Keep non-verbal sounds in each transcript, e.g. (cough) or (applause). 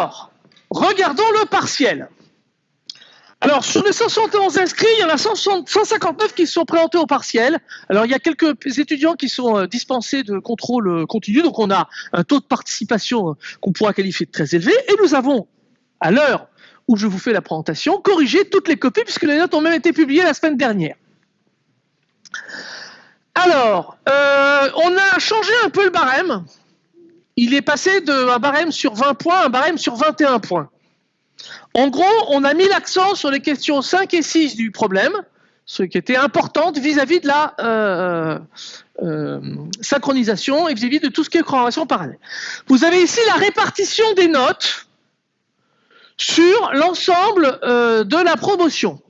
Alors, regardons le partiel. Alors, sur les 171 inscrits, il y en a 159 qui se sont présentés au partiel. Alors, il y a quelques étudiants qui sont euh, dispensés de contrôle euh, continu, donc on a un taux de participation euh, qu'on pourra qualifier de très élevé. Et nous avons, à l'heure où je vous fais la présentation, corrigé toutes les copies, puisque les notes ont même été publiées la semaine dernière. Alors, on a changé un peu le barème. Il est passé d'un barème sur 20 points à un barème sur 21 points. En gros, on a mis l'accent sur les questions 5 et 6 du problème, ce qui était important vis-à-vis de la euh, euh, synchronisation et vis-à-vis de tout ce qui est programmation parallèle. Vous avez ici la répartition des notes sur l'ensemble euh, de la promotion.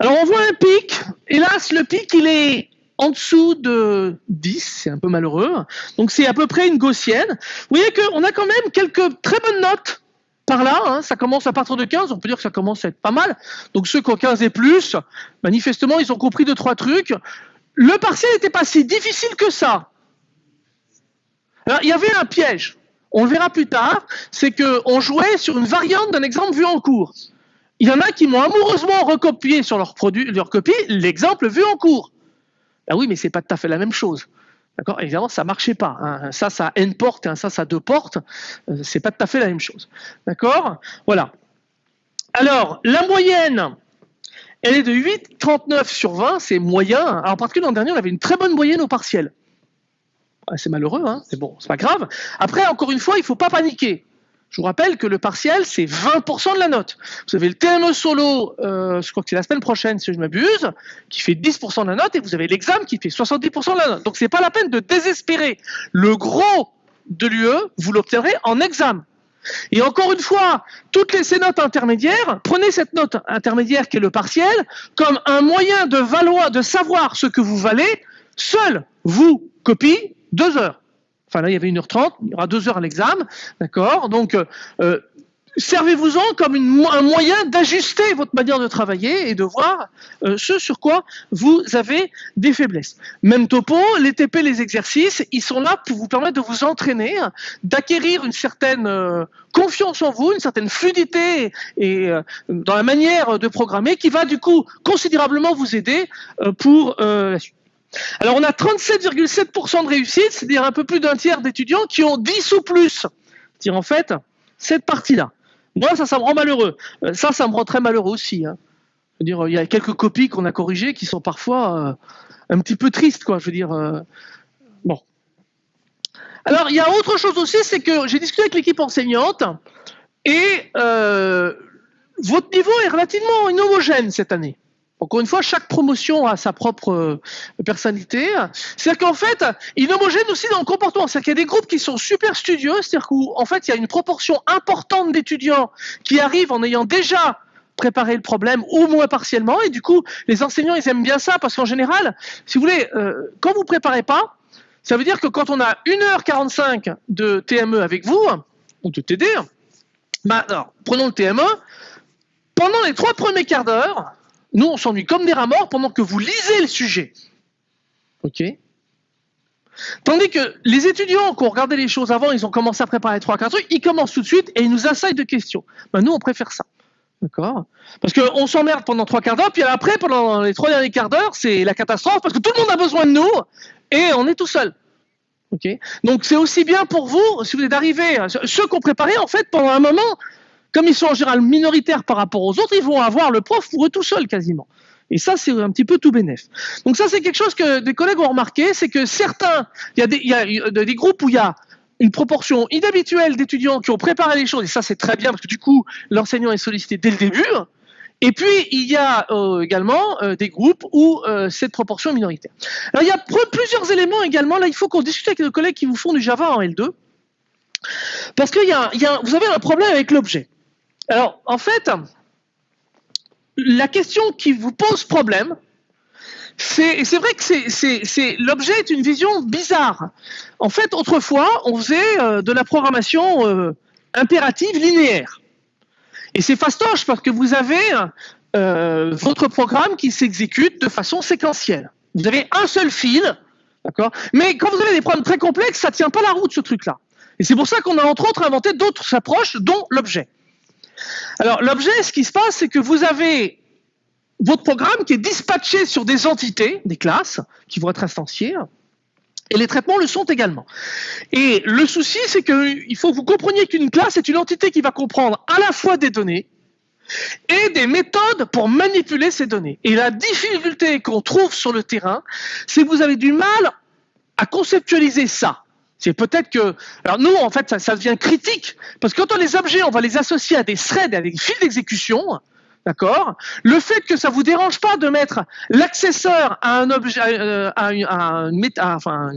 Alors on voit un pic, hélas le pic il est en dessous de 10, c'est un peu malheureux, donc c'est à peu près une gaussienne. Vous voyez qu'on a quand même quelques très bonnes notes par là, hein, ça commence à partir de 15, on peut dire que ça commence à être pas mal. Donc ceux qui ont 15 et plus, manifestement, ils ont compris deux, trois trucs. Le partiel n'était pas si difficile que ça. Alors, il y avait un piège. On le verra plus tard, c'est qu'on jouait sur une variante d'un exemple vu en cours. Il y en a qui m'ont amoureusement recopié sur leur, produit, leur copie l'exemple vu en cours. Ah oui, mais c'est pas tout à fait la même chose. D'accord? Évidemment, ça marchait pas. Hein. Ça, ça a une porte, ça, ça a deux portes. Euh, c'est pas tout à fait la même chose. D'accord? Voilà. Alors, la moyenne, elle est de 8,39 sur 20, c'est moyen. Alors, en particulier l'an dernier, on avait une très bonne moyenne au partiel. C'est malheureux, hein c'est bon, c'est pas grave. Après, encore une fois, il ne faut pas paniquer. Je vous rappelle que le partiel, c'est 20% de la note. Vous avez le TME solo, euh, je crois que c'est la semaine prochaine si je m'abuse, qui fait 10% de la note, et vous avez l'examen qui fait 70% de la note. Donc c'est pas la peine de désespérer. Le gros de l'UE, vous l'obtiendrez en examen. Et encore une fois, toutes les, ces notes intermédiaires, prenez cette note intermédiaire qui est le partiel comme un moyen de de savoir ce que vous valez. Seul vous copie deux heures. Enfin là, il y avait 1h30, il y aura 2 heures à l'examen, d'accord Donc, euh, euh, servez-vous-en comme un moyen d'ajuster votre manière de travailler et de voir euh, ce sur quoi vous avez des faiblesses. Même topo, les TP, les exercices, ils sont là pour vous permettre de vous entraîner, d'acquérir une certaine confiance en vous, une certaine fluidité et dans la manière de programmer qui va du coup considérablement vous aider pour la suite. Alors on a 37,7% de réussite, c'est-à-dire un peu plus d'un tiers d'étudiants qui ont 10 ou plus. C'est-à-dire en fait, cette partie-là. Moi, ça, ça me rend malheureux. Euh, ça, ça me rend très malheureux aussi. Hein. Je veux dire, il y a quelques copies qu'on a corrigées qui sont parfois euh, un petit peu tristes, quoi. Je veux dire, euh, bon. Alors, il y a autre chose aussi, c'est que j'ai discuté avec l'équipe enseignante et votre niveau est relativement homogène cette année. Encore une fois, chaque promotion a sa propre euh, personnalité. C'est-à-dire qu'en fait, il est homogène aussi dans le comportement. C'est-à-dire qu'il y a des groupes qui sont super studieux, c'est-à-dire qu'en fait, il y a une proportion importante d'étudiants qui arrivent en ayant déjà préparé le problème, au moins partiellement, et du coup, les enseignants, ils aiment bien ça, parce qu'en général, si vous voulez, euh, quand vous préparez pas, ça veut dire que quand on a 1h45 de TME avec vous, ou de TD, bah, alors, prenons le TME, pendant les trois premiers quarts d'heure, nous, on s'ennuie comme des rats morts pendant que vous lisez le sujet. OK Tandis que les étudiants qui ont regardé les choses avant, ils ont commencé à préparer trois, quatre trucs, ils commencent tout de suite et ils nous assaillent de questions. Ben, nous, on préfère ça. D'accord Parce qu'on s'emmerde pendant trois quarts d'heure, puis après, pendant les trois derniers quarts d'heure, c'est la catastrophe parce que tout le monde a besoin de nous et on est tout seul. OK Donc, c'est aussi bien pour vous, si vous êtes d'arriver, ceux qui ont préparé, en fait, pendant un moment, comme ils sont en général minoritaires par rapport aux autres, ils vont avoir le prof pour eux tout seuls quasiment. Et ça, c'est un petit peu tout bénef. Donc ça, c'est quelque chose que des collègues ont remarqué, c'est que certains, il y, a des, groupes où il y a une proportion inhabituelle d'étudiants qui ont préparé les choses, et ça c'est très bien parce que du coup, l'enseignant est sollicité dès le début. Et puis, il y a euh, également euh, des groupes où euh, cette proportion est minoritaire. Alors, il y a plusieurs éléments également. Là, il faut qu'on discute avec nos collègues qui vous font du Java en L2. Parce que y a, vous avez un problème avec l'objet. Alors, en fait, la question qui vous pose problème, c'est vrai que c'est l'objet est une vision bizarre. En fait, autrefois, on faisait euh, de la programmation euh, impérative linéaire. Et c'est fastoche parce que vous avez euh, votre programme qui s'exécute de façon séquentielle. Vous avez un seul fil, d'accord? Mais quand vous avez des problèmes très complexes, ça ne tient pas la route, ce truc-là. Et c'est pour ça qu'on a entre autres inventé d'autres approches, dont l'objet. Alors l'objet, ce qui se passe, c'est que vous avez votre programme qui est dispatché sur des entités, des classes, qui vont être instanciées, et les traitements le sont également. Et le souci, c'est qu'il faut que vous compreniez qu'une classe est une entité qui va comprendre à la fois des données et des méthodes pour manipuler ces données. Et la difficulté qu'on trouve sur le terrain, c'est que vous avez du mal à conceptualiser ça. C'est peut-être que... Alors nous, en fait, ça, ça devient critique, parce que quand on les objets, on va les associer à des threads, à des fils d'exécution, D'accord? Le fait que ça vous dérange pas de mettre l'accesseur à un objet, euh, à, une, enfin,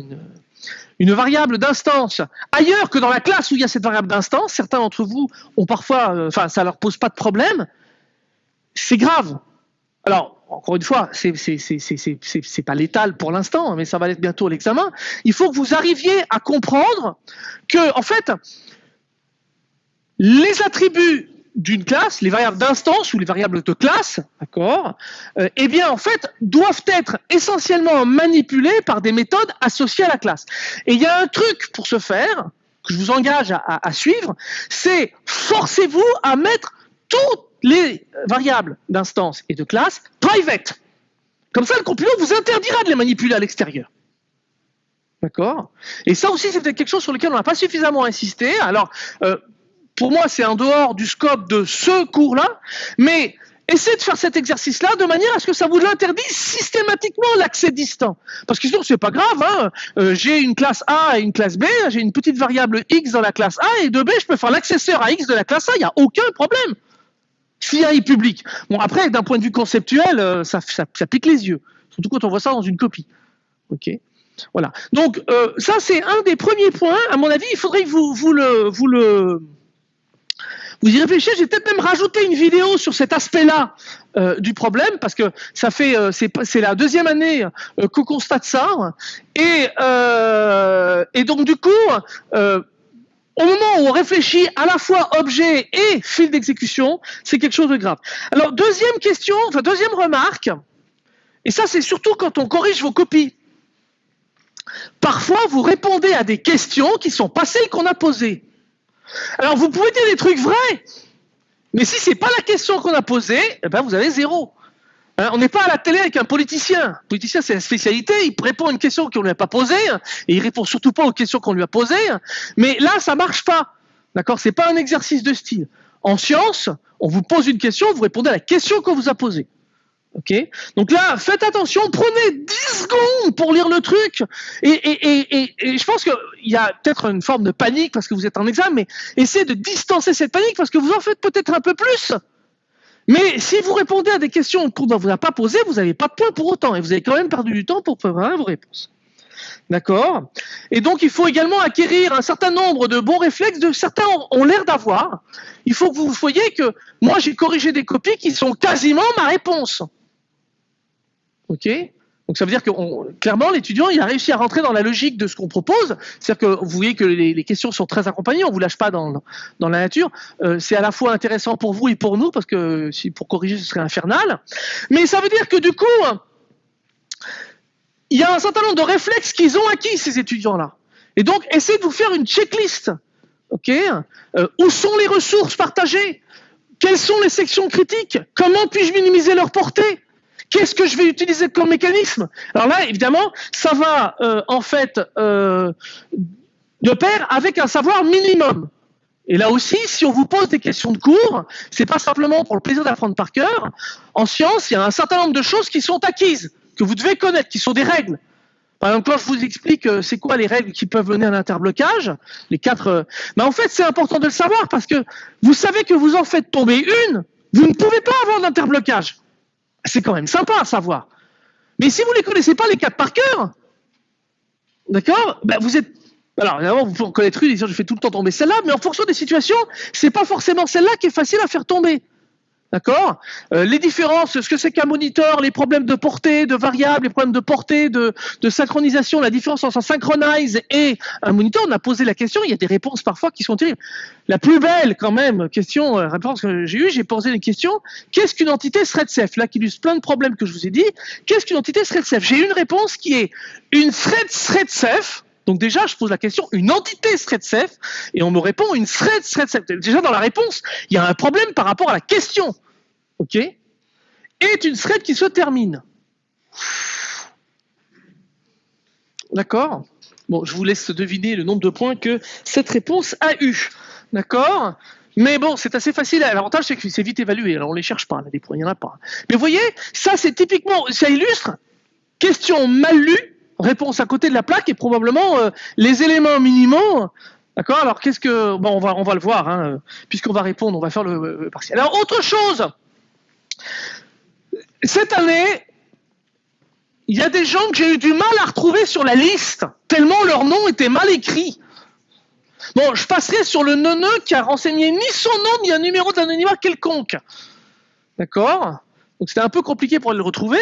une, variable d'instance ailleurs que dans la classe où il y a cette variable d'instance, certains d'entre vous ont parfois, euh, enfin, ça leur pose pas de problème, c'est grave. Alors, encore une fois, c'est c'est pas létal pour l'instant, mais ça va l'être bientôt l'examen. Il faut que vous arriviez à comprendre que, en fait, les attributs d'une classe, les variables d'instance ou les variables de classe, d'accord, euh, eh bien en fait doivent être essentiellement manipulées par des méthodes associées à la classe. Et il y a un truc pour ce faire que je vous engage à, suivre, c'est forcez-vous à mettre toutes les variables d'instance et de classe Comme ça, le compilant vous interdira de les manipuler à l'extérieur. D'accord? Et ça aussi, c'est quelque chose sur lequel on n'a pas suffisamment insisté. Alors, euh, pour moi, c'est en dehors du scope de ce cours-là, mais essayez de faire cet exercice-là de manière à ce que ça vous interdise systématiquement l'accès distant. Parce que sinon, c'est pas grave. Hein. Euh, j'ai une classe A et une classe B, j'ai une petite variable x dans la classe A et de B, je peux faire l'accesseur à x de la classe A, il n'y a aucun problème. A public. Bon, après, d'un point de vue conceptuel, euh, ça, pique les yeux. Surtout quand on voit ça dans une copie. OK Voilà. Donc, euh, ça, c'est un des premiers points. À mon avis, il faudrait que vous, vous le... Vous le vous y réfléchissez, j'ai peut-être même rajouté une vidéo sur cet aspect-là euh, du problème, parce que ça fait euh, c'est la deuxième année qu'on constate ça, et, et donc du coup, au moment où on réfléchit à la fois objet et fil d'exécution, c'est quelque chose de grave. Alors deuxième question, enfin deuxième remarque, et ça c'est surtout quand on corrige vos copies. Parfois, vous répondez à des questions qui sont pas celles qu'on a posées. Alors vous pouvez dire des trucs vrais, mais si c'est pas la question qu'on a posée, eh ben vous avez zéro. Hein, on n'est pas à la télé avec un politicien. Politicien, c'est la spécialité. Il répond à une question qu'on lui a pas posée, et il répond surtout pas aux questions qu'on lui a posées. Mais là, ça marche pas. D'accord? C'est pas un exercice de style. En science, on vous pose une question, vous répondez à la question qu'on vous a posée. Ok? Donc là, faites attention, prenez 10 secondes pour lire le truc. Et, et je pense qu'il y a peut-être une forme de panique parce que vous êtes en examen, mais essayez de distancer cette panique parce que vous en faites peut-être un peu plus. Mais si vous répondez à des questions qu'on ne vous a pas posées, vous n'avez pas de point pour autant. Et vous avez quand même perdu du temps pour préparer vos réponses. D'accord? Et donc, il faut également acquérir un certain nombre de bons réflexes, de certains ont l'air d'avoir. Il faut que vous voyez que moi, j'ai corrigé des copies qui sont quasiment ma réponse. OK? Donc ça veut dire que clairement l'étudiant il a réussi à rentrer dans la logique de ce qu'on propose, c'est-à-dire que vous voyez que les, questions sont très accompagnées, on vous lâche pas dans, la nature. Euh, c'est à la fois intéressant pour vous et pour nous parce que pour corriger ce serait infernal. Mais ça veut dire que du coup il y a un certain nombre de réflexes qu'ils ont acquis ces étudiants-là. Et donc essayez de vous faire une checklist. Ok? Euh, Où sont les ressources partagées? Quelles sont les sections critiques? Comment puis-je minimiser leur portée? Qu'est-ce que je vais utiliser comme mécanisme? Alors là, évidemment, ça va euh, en fait euh, de pair avec un savoir minimum. Et là aussi, si on vous pose des questions de cours, c'est pas simplement pour le plaisir d'apprendre par cœur. En science, il y a un certain nombre de choses qui sont acquises, que vous devez connaître, qui sont des règles. Par exemple, quand je vous explique euh, c'est quoi les règles qui peuvent mener à un interblocage, les quatre, mais en fait, c'est important de le savoir parce que vous savez que vous en faites tomber une, vous ne pouvez pas avoir d'interblocage. C'est quand même sympa à savoir. Mais si vous ne les connaissez pas les quatre par cœur, d'accord ben vous êtes. Alors, évidemment, vous pouvez en connaître une, je fais tout le temps tomber celle-là, mais en fonction des situations, c'est pas forcément celle-là qui est facile à faire tomber. D'accord? Euh, Les différences, ce que c'est qu'un moniteur, les problèmes de portée, de variables, les problèmes de portée, de, de, synchronisation, la différence entre un synchronize et un moniteur, on a posé la question, il y a des réponses parfois qui sont terribles. La plus belle, quand même, question, euh, réponse que j'ai eue, j'ai posé une question, qu'est-ce qu'une entité thread-safe Là, qui illustre plein de problèmes que je vous ai dit. Qu'est-ce qu'une entité thread-safe J'ai une réponse qui est une thread Donc déjà, je pose la question, une entité thread safe, et on me répond une thread thread safe. Déjà dans la réponse, il y a un problème par rapport à la question. OK? Est une thread qui se termine. D'accord? Bon, je vous laisse deviner le nombre de points que cette réponse a eu. D'accord? Mais bon, c'est assez facile. L'avantage, c'est que c'est vite évalué. Alors, on les cherche pas, là, des points, il n'y en a pas. Mais vous voyez, ça, c'est typiquement, ça illustre question mal lue, réponse à côté de la plaque et probablement euh, les éléments minimaux. D'accord? Alors, qu'est-ce que. Bon, on va, on va le voir, hein, puisqu'on va répondre, on va faire le, le partiel. Alors, autre chose. Cette année, il y a des gens que j'ai eu du mal à retrouver sur la liste, tellement leur nom était mal écrit. Bon, je passerai sur le neuneu qui a renseigné ni son nom ni un numéro d'anonymat quelconque. D'accord? Donc c'était un peu compliqué pour le retrouver.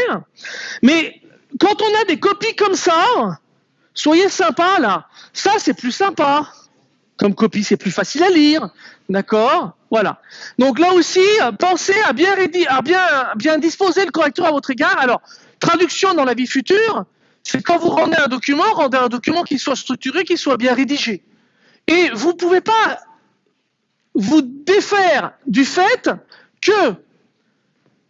Mais quand on a des copies comme ça, soyez sympa là. Ça, c'est plus sympa. Comme copie, c'est plus facile à lire. D'accord? Voilà. Donc là aussi, pensez à bien, à bien, bien disposer le correcteur à votre égard. Alors, Traduction dans la vie future, c'est quand vous rendez un document, rendez un document qui soit structuré, qui soit bien rédigé. Et vous ne pouvez pas vous défaire du fait que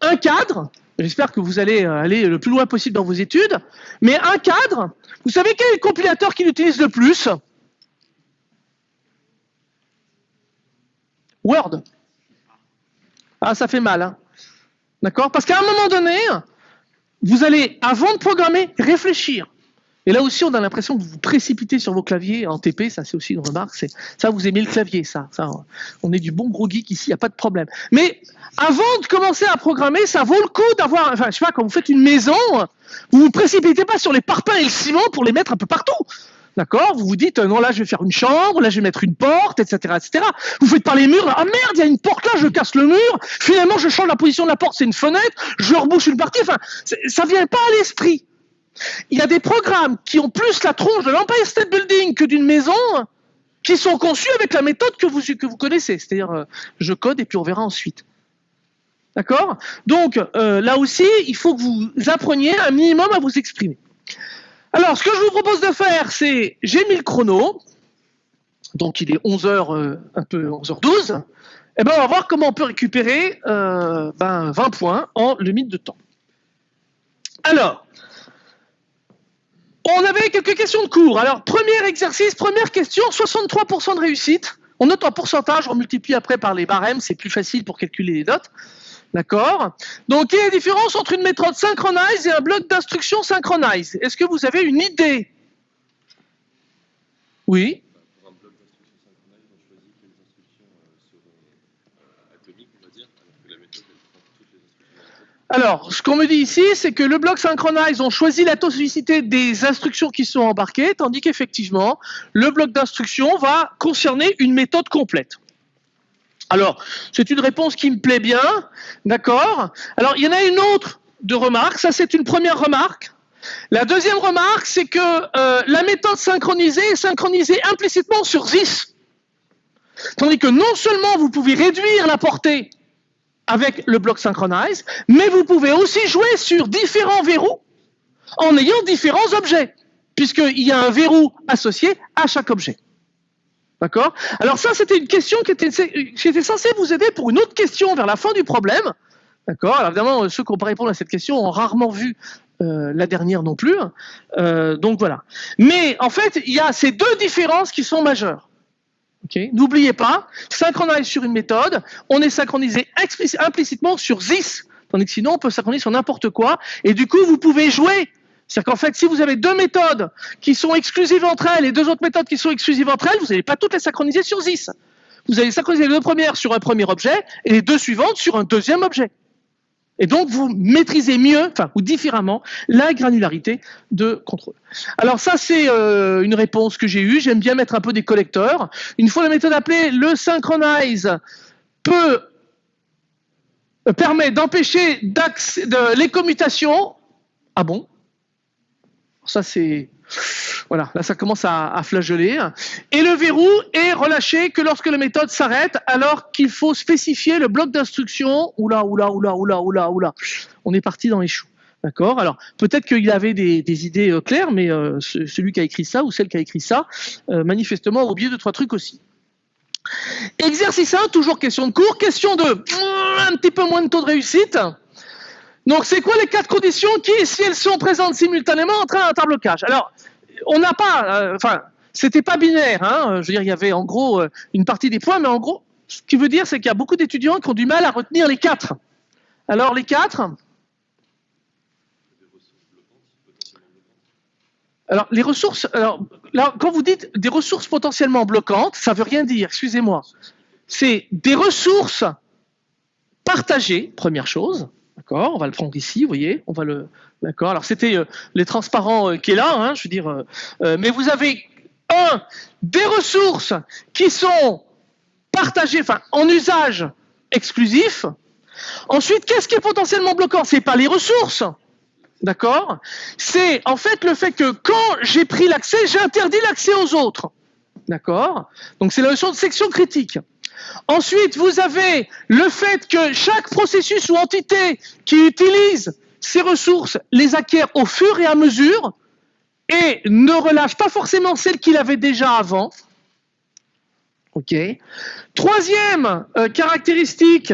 un cadre, j'espère que vous allez aller le plus loin possible dans vos études, mais un cadre, vous savez quel est le compilateur qui l'utilise le plus? Word. Ah, ça fait mal. Hein D'accord? Parce qu'à un moment donné, vous allez, avant de programmer, réfléchir. Et là aussi, on a l'impression que vous vous précipitez sur vos claviers en TP, ça c'est aussi une remarque, c'est ça vous aimez le clavier, ça, on est du bon gros geek ici, il n'y a pas de problème. Mais avant de commencer à programmer, ça vaut le coup d'avoir, enfin je sais pas, quand vous faites une maison, vous vous précipitez pas sur les parpaings et le ciment pour les mettre un peu partout. D'accord? Vous vous dites, euh, non, là, je vais faire une chambre, là, je vais mettre une porte, etc., etc. Vous faites par les murs, ah merde, il y a une porte là, je casse le mur. Finalement, je change la position de la porte, c'est une fenêtre, je rebouche une partie. Enfin, ça vient pas à l'esprit. Il y a des programmes qui ont plus la tronche de l'Empire State Building que d'une maison, qui sont conçus avec la méthode que vous, connaissez. C'est-à-dire, euh, je code et puis on verra ensuite. D'accord? Donc, euh, là aussi, il faut que vous appreniez un minimum à vous exprimer. Alors, ce que je vous propose de faire, c'est, j'ai mis le chrono, donc il est 11h, euh, un peu 11h12, et eh ben on va voir comment on peut récupérer euh, ben, 20 points en limite de temps. Alors, on avait quelques questions de cours. Alors, premier exercice, première question, 63% de réussite. On note en pourcentage, on multiplie après par les barèmes, c'est plus facile pour calculer les notes. D'accord? Donc, quelle est la différence entre une méthode synchronize et un bloc d'instruction synchronize Est-ce que vous avez une idée? Oui Pour un bloc d'instruction synchronize, on choisit quelles instructions seront atomiques, on va dire, alors que la méthode, elle prend toutes les instructions. Alors, ce qu'on me dit ici, c'est que le bloc synchronize, on choisit l'atomicité des instructions qui sont embarquées, tandis qu'effectivement, le bloc d'instruction va concerner une méthode complète. Alors, c'est une réponse qui me plaît bien, d'accord? Alors, il y en a une autre de remarque, ça c'est une première remarque. La deuxième remarque, c'est que euh, la méthode synchronisée est synchronisée implicitement sur 10. Tandis que non seulement vous pouvez réduire la portée avec le bloc synchronize, mais vous pouvez aussi jouer sur différents verrous en ayant différents objets, puisqu'il y a un verrou associé à chaque objet. D'accord? Alors ça, c'était une question qui était, censée vous aider pour une autre question vers la fin du problème. D'accord? Alors évidemment, ceux qui n'ont pas répondu à cette question ont rarement vu euh, la dernière non plus. Euh, donc voilà. Mais en fait, il y a ces deux différences qui sont majeures. N'oubliez pas, synchroniser sur une méthode, on est synchronisé implicitement sur ZIS, tandis que sinon on peut synchroniser sur n'importe quoi, et du coup vous pouvez jouer. C'est-à-dire qu'en fait, si vous avez deux méthodes qui sont exclusives entre elles et deux autres méthodes qui sont exclusives entre elles, vous n'allez pas toutes les synchroniser sur ZIS. Vous allez synchroniser les deux premières sur un premier objet et les deux suivantes sur un deuxième objet. Et donc, vous maîtrisez mieux, enfin, ou différemment, la granularité de contrôle. Alors ça, c'est euh, une réponse que j'ai eue. J'aime bien mettre un peu des collecteurs. Une fois la méthode appelée, le synchronize peut euh, permet d'empêcher de, les commutations. Ah bon? Ça, c'est. Voilà, là, ça commence à, à, flageoler. Et le verrou est relâché que lorsque la méthode s'arrête, alors qu'il faut spécifier le bloc d'instruction. Oula, oula, oula, oula, oula, oula. On est parti dans les choux. D'accord? Alors, peut-être qu'il avait des, idées euh, claires, mais euh, celui qui a écrit ça ou celle qui a écrit ça, euh, manifestement, a oublié deux, trois trucs aussi. Exercice 1, toujours question de cours. Question 2, un petit peu moins de taux de réussite. Donc, c'est quoi les quatre conditions qui, si elles sont présentes simultanément, entraînent un blocage Alors, on n'a pas, enfin, c'était pas binaire. Hein, je veux dire, il y avait en gros une partie des points, mais en gros, ce qui veut dire, c'est qu'il y a beaucoup d'étudiants qui ont du mal à retenir les quatre. Alors, les quatre, Alors, les ressources, alors, là, quand vous dites des ressources potentiellement bloquantes, ça veut rien dire, excusez-moi. C'est des ressources partagées, première chose. D'accord On va le prendre ici, vous voyez On va le. D'accord Alors, c'était euh, les transparents euh, qui est là, hein, je veux dire. Euh, mais vous avez, un, des ressources qui sont partagées, enfin, en usage exclusif. Ensuite, qu'est-ce qui est potentiellement bloquant? C'est pas les ressources, D'accord? C'est en fait le fait que quand j'ai pris l'accès, j'ai interdit l'accès aux autres. D'accord? Donc c'est la notion de section critique. Ensuite, vous avez le fait que chaque processus ou entité qui utilise ces ressources les acquiert au fur et à mesure et ne relâche pas forcément celles qu'il avait déjà avant. OK Troisième euh, caractéristique,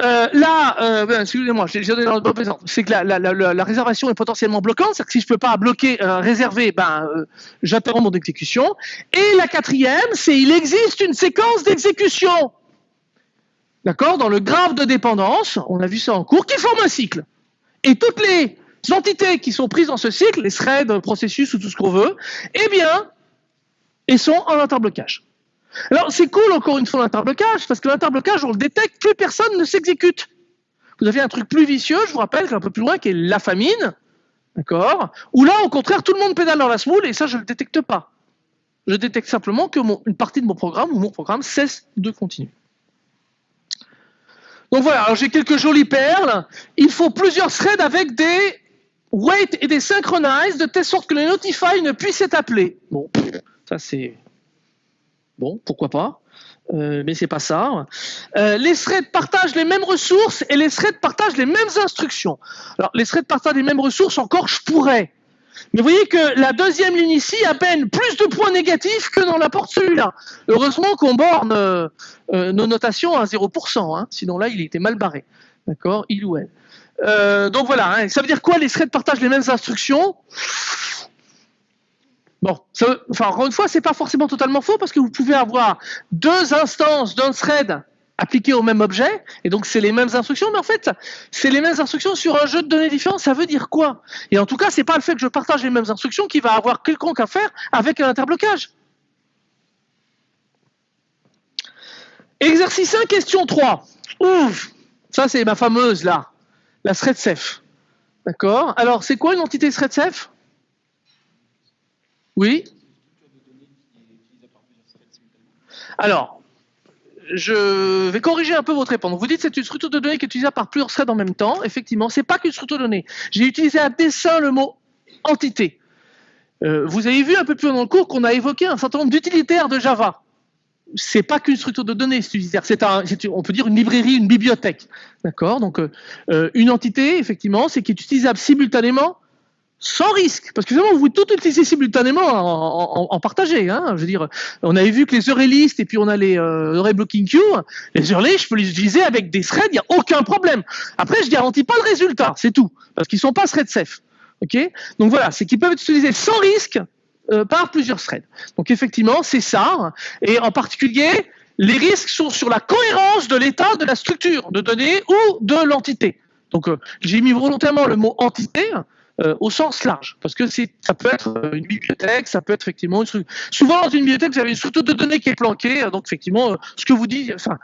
euh, là, euh, ben, excusez-moi, c'est que la, réservation est potentiellement bloquante, c'est-à-dire que si je ne peux pas bloquer, euh, réserver, ben, j'interromps mon exécution. Et la quatrième, c'est il existe une séquence d'exécution. D'accord? Dans le graphe de dépendance, on a vu ça en cours, qui forme un cycle. Et toutes les entités qui sont prises dans ce cycle, les threads, processus ou tout ce qu'on veut, eh bien, elles sont en interblocage. Alors, c'est cool, encore une fois, l'interblocage, parce que l'interblocage, on le détecte, plus personne ne s'exécute. Vous avez un truc plus vicieux, je vous rappelle, un peu plus loin, qui est la famine, d'accord Ou là, au contraire, tout le monde pédale dans la smoule, et ça, je ne le détecte pas. Je détecte simplement que une partie de mon programme, ou mon programme, cesse de continuer. Donc voilà, j'ai quelques jolies perles. Il faut plusieurs threads avec des wait et des synchronize, de telle sorte que le notify ne puisse être appelé. Bon, ça c'est Bon, pourquoi pas euh, mais c'est pas ça. Euh, les threads partagent les mêmes ressources et les threads partagent les mêmes instructions. Alors, les threads partagent les mêmes ressources, encore je pourrais. Mais vous voyez que la deuxième ligne ici a peine plus de points négatifs que dans la porte celui-là. Heureusement qu'on borne euh, nos notations à 0%, hein. sinon là, il était mal barré. D'accord? Il ou elle. donc voilà, hein. ça veut dire quoi Les threads partagent les mêmes instructions? Bon, enfin, encore une fois, c'est pas forcément totalement faux parce que vous pouvez avoir deux instances d'un thread appliquées au même objet, et donc c'est les mêmes instructions, mais en fait, c'est les mêmes instructions sur un jeu de données différent. Ça veut dire quoi? Et en tout cas, c'est pas le fait que je partage les mêmes instructions qui va avoir quelconque à faire avec un interblocage. Exercice 1, question 3. Ouf Ça, c'est ma fameuse, là, la thread safe. D'accord? Alors, c'est quoi une entité thread safe? Oui Alors, je vais corriger un peu votre réponse. Vous dites que c'est une structure de données qui est utilisée par plusieurs threads en même temps. Effectivement, ce n'est pas qu'une structure de données. J'ai utilisé à dessein le mot entité. Euh, vous avez vu un peu plus loin dans le cours qu'on a évoqué un certain nombre d'utilitaires de Java. C'est pas qu'une structure de données, c'est un, on peut dire une librairie, une bibliothèque, d'accord? Donc euh, euh, une entité, effectivement, c'est qui est utilisable simultanément sans risque, parce que vous pouvez tout utiliser simultanément en, en, partager. Hein, je veux dire, on avait vu que les array lists et puis on a les euh, array blocking queue. Les array je peux les utiliser avec des threads, il n'y a aucun problème. Après, je garantis pas le résultat, c'est tout, parce qu'ils sont pas thread safe. Ok? Donc voilà, c'est qu'ils peuvent être utilisés sans risque euh, par plusieurs threads. Donc effectivement, c'est ça. Et en particulier, les risques sont sur la cohérence de l'état de la structure de données ou de l'entité. Donc euh, j'ai mis volontairement le mot entité euh, au sens large, parce que ça peut être euh, une bibliothèque, ça peut être effectivement une structure. Souvent dans une bibliothèque, vous avez une structure de données qui est planquée, donc effectivement, euh, ce que vous dites, enfin,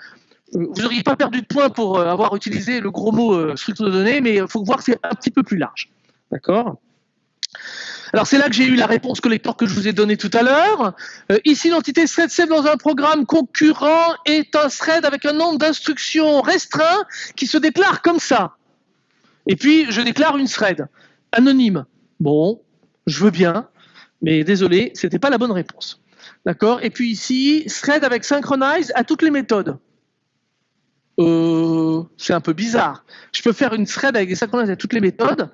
vous n'auriez pas perdu de points pour avoir utilisé le gros mot structure de données, mais il faut voir que c'est un petit peu plus large. D'accord? Alors c'est là que j'ai eu la réponse collector que je vous ai donnée tout à l'heure. ici, l'entité thread dans un programme concurrent est un thread avec un nombre d'instructions restreint qui se déclare comme ça. Et puis, je déclare une thread anonyme. Bon, je veux bien, mais désolé, c'était pas la bonne réponse. D'accord? Et puis ici, thread avec synchronize à toutes les méthodes. euh, c'est un peu bizarre. Je peux faire une thread avec des synchronises et toutes les méthodes.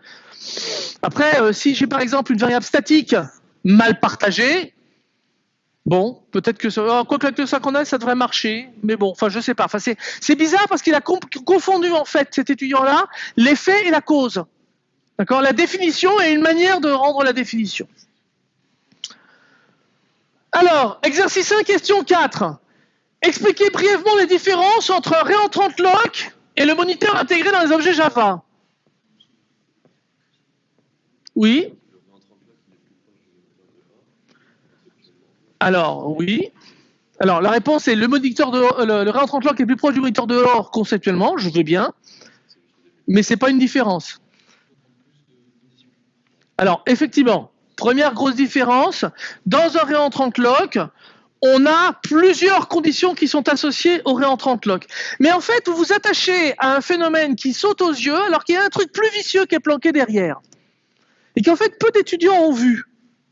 Après, euh, si j'ai par exemple une variable statique mal partagée, bon, peut-être que ça, oh, quoi que le synchronize, ça devrait marcher, mais bon, enfin, je sais pas. C'est bizarre parce qu'il a confondu en fait cet étudiant-là l'effet et la cause. D'accord La définition et une manière de rendre la définition. Alors, exercice 1, question 4. Expliquez brièvement les différences entre un réentrant lock et le moniteur intégré dans les objets Java. Oui Alors, oui. Alors, la réponse est le moniteur de le, réentrant lock est plus proche du moniteur de or conceptuellement, je veux bien, mais c'est pas une différence. Alors, effectivement, première grosse différence, dans un réentrant lock, on a plusieurs conditions qui sont associées au réentrant lock. Mais en fait, vous vous attachez à un phénomène qui saute aux yeux alors qu'il y a un truc plus vicieux qui est planqué derrière. Et qu'en fait, peu d'étudiants ont vu.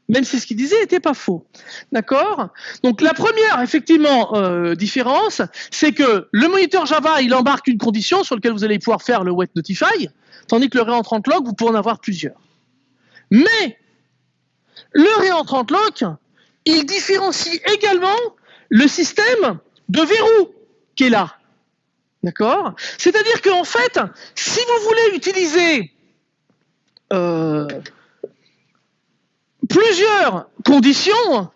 Même si ce qu'il disait n'était pas faux. D'accord? Donc la première, effectivement, euh, différence, c'est que le moniteur Java, il embarque une condition sur laquelle vous allez pouvoir faire le wet notify, tandis que le réentrant lock, vous pouvez en avoir plusieurs. Mais le réentrant lock, il différencie également le système de verrou qui est là. D'accord? C'est-à-dire qu'en fait, si vous voulez utiliser euh, plusieurs conditions,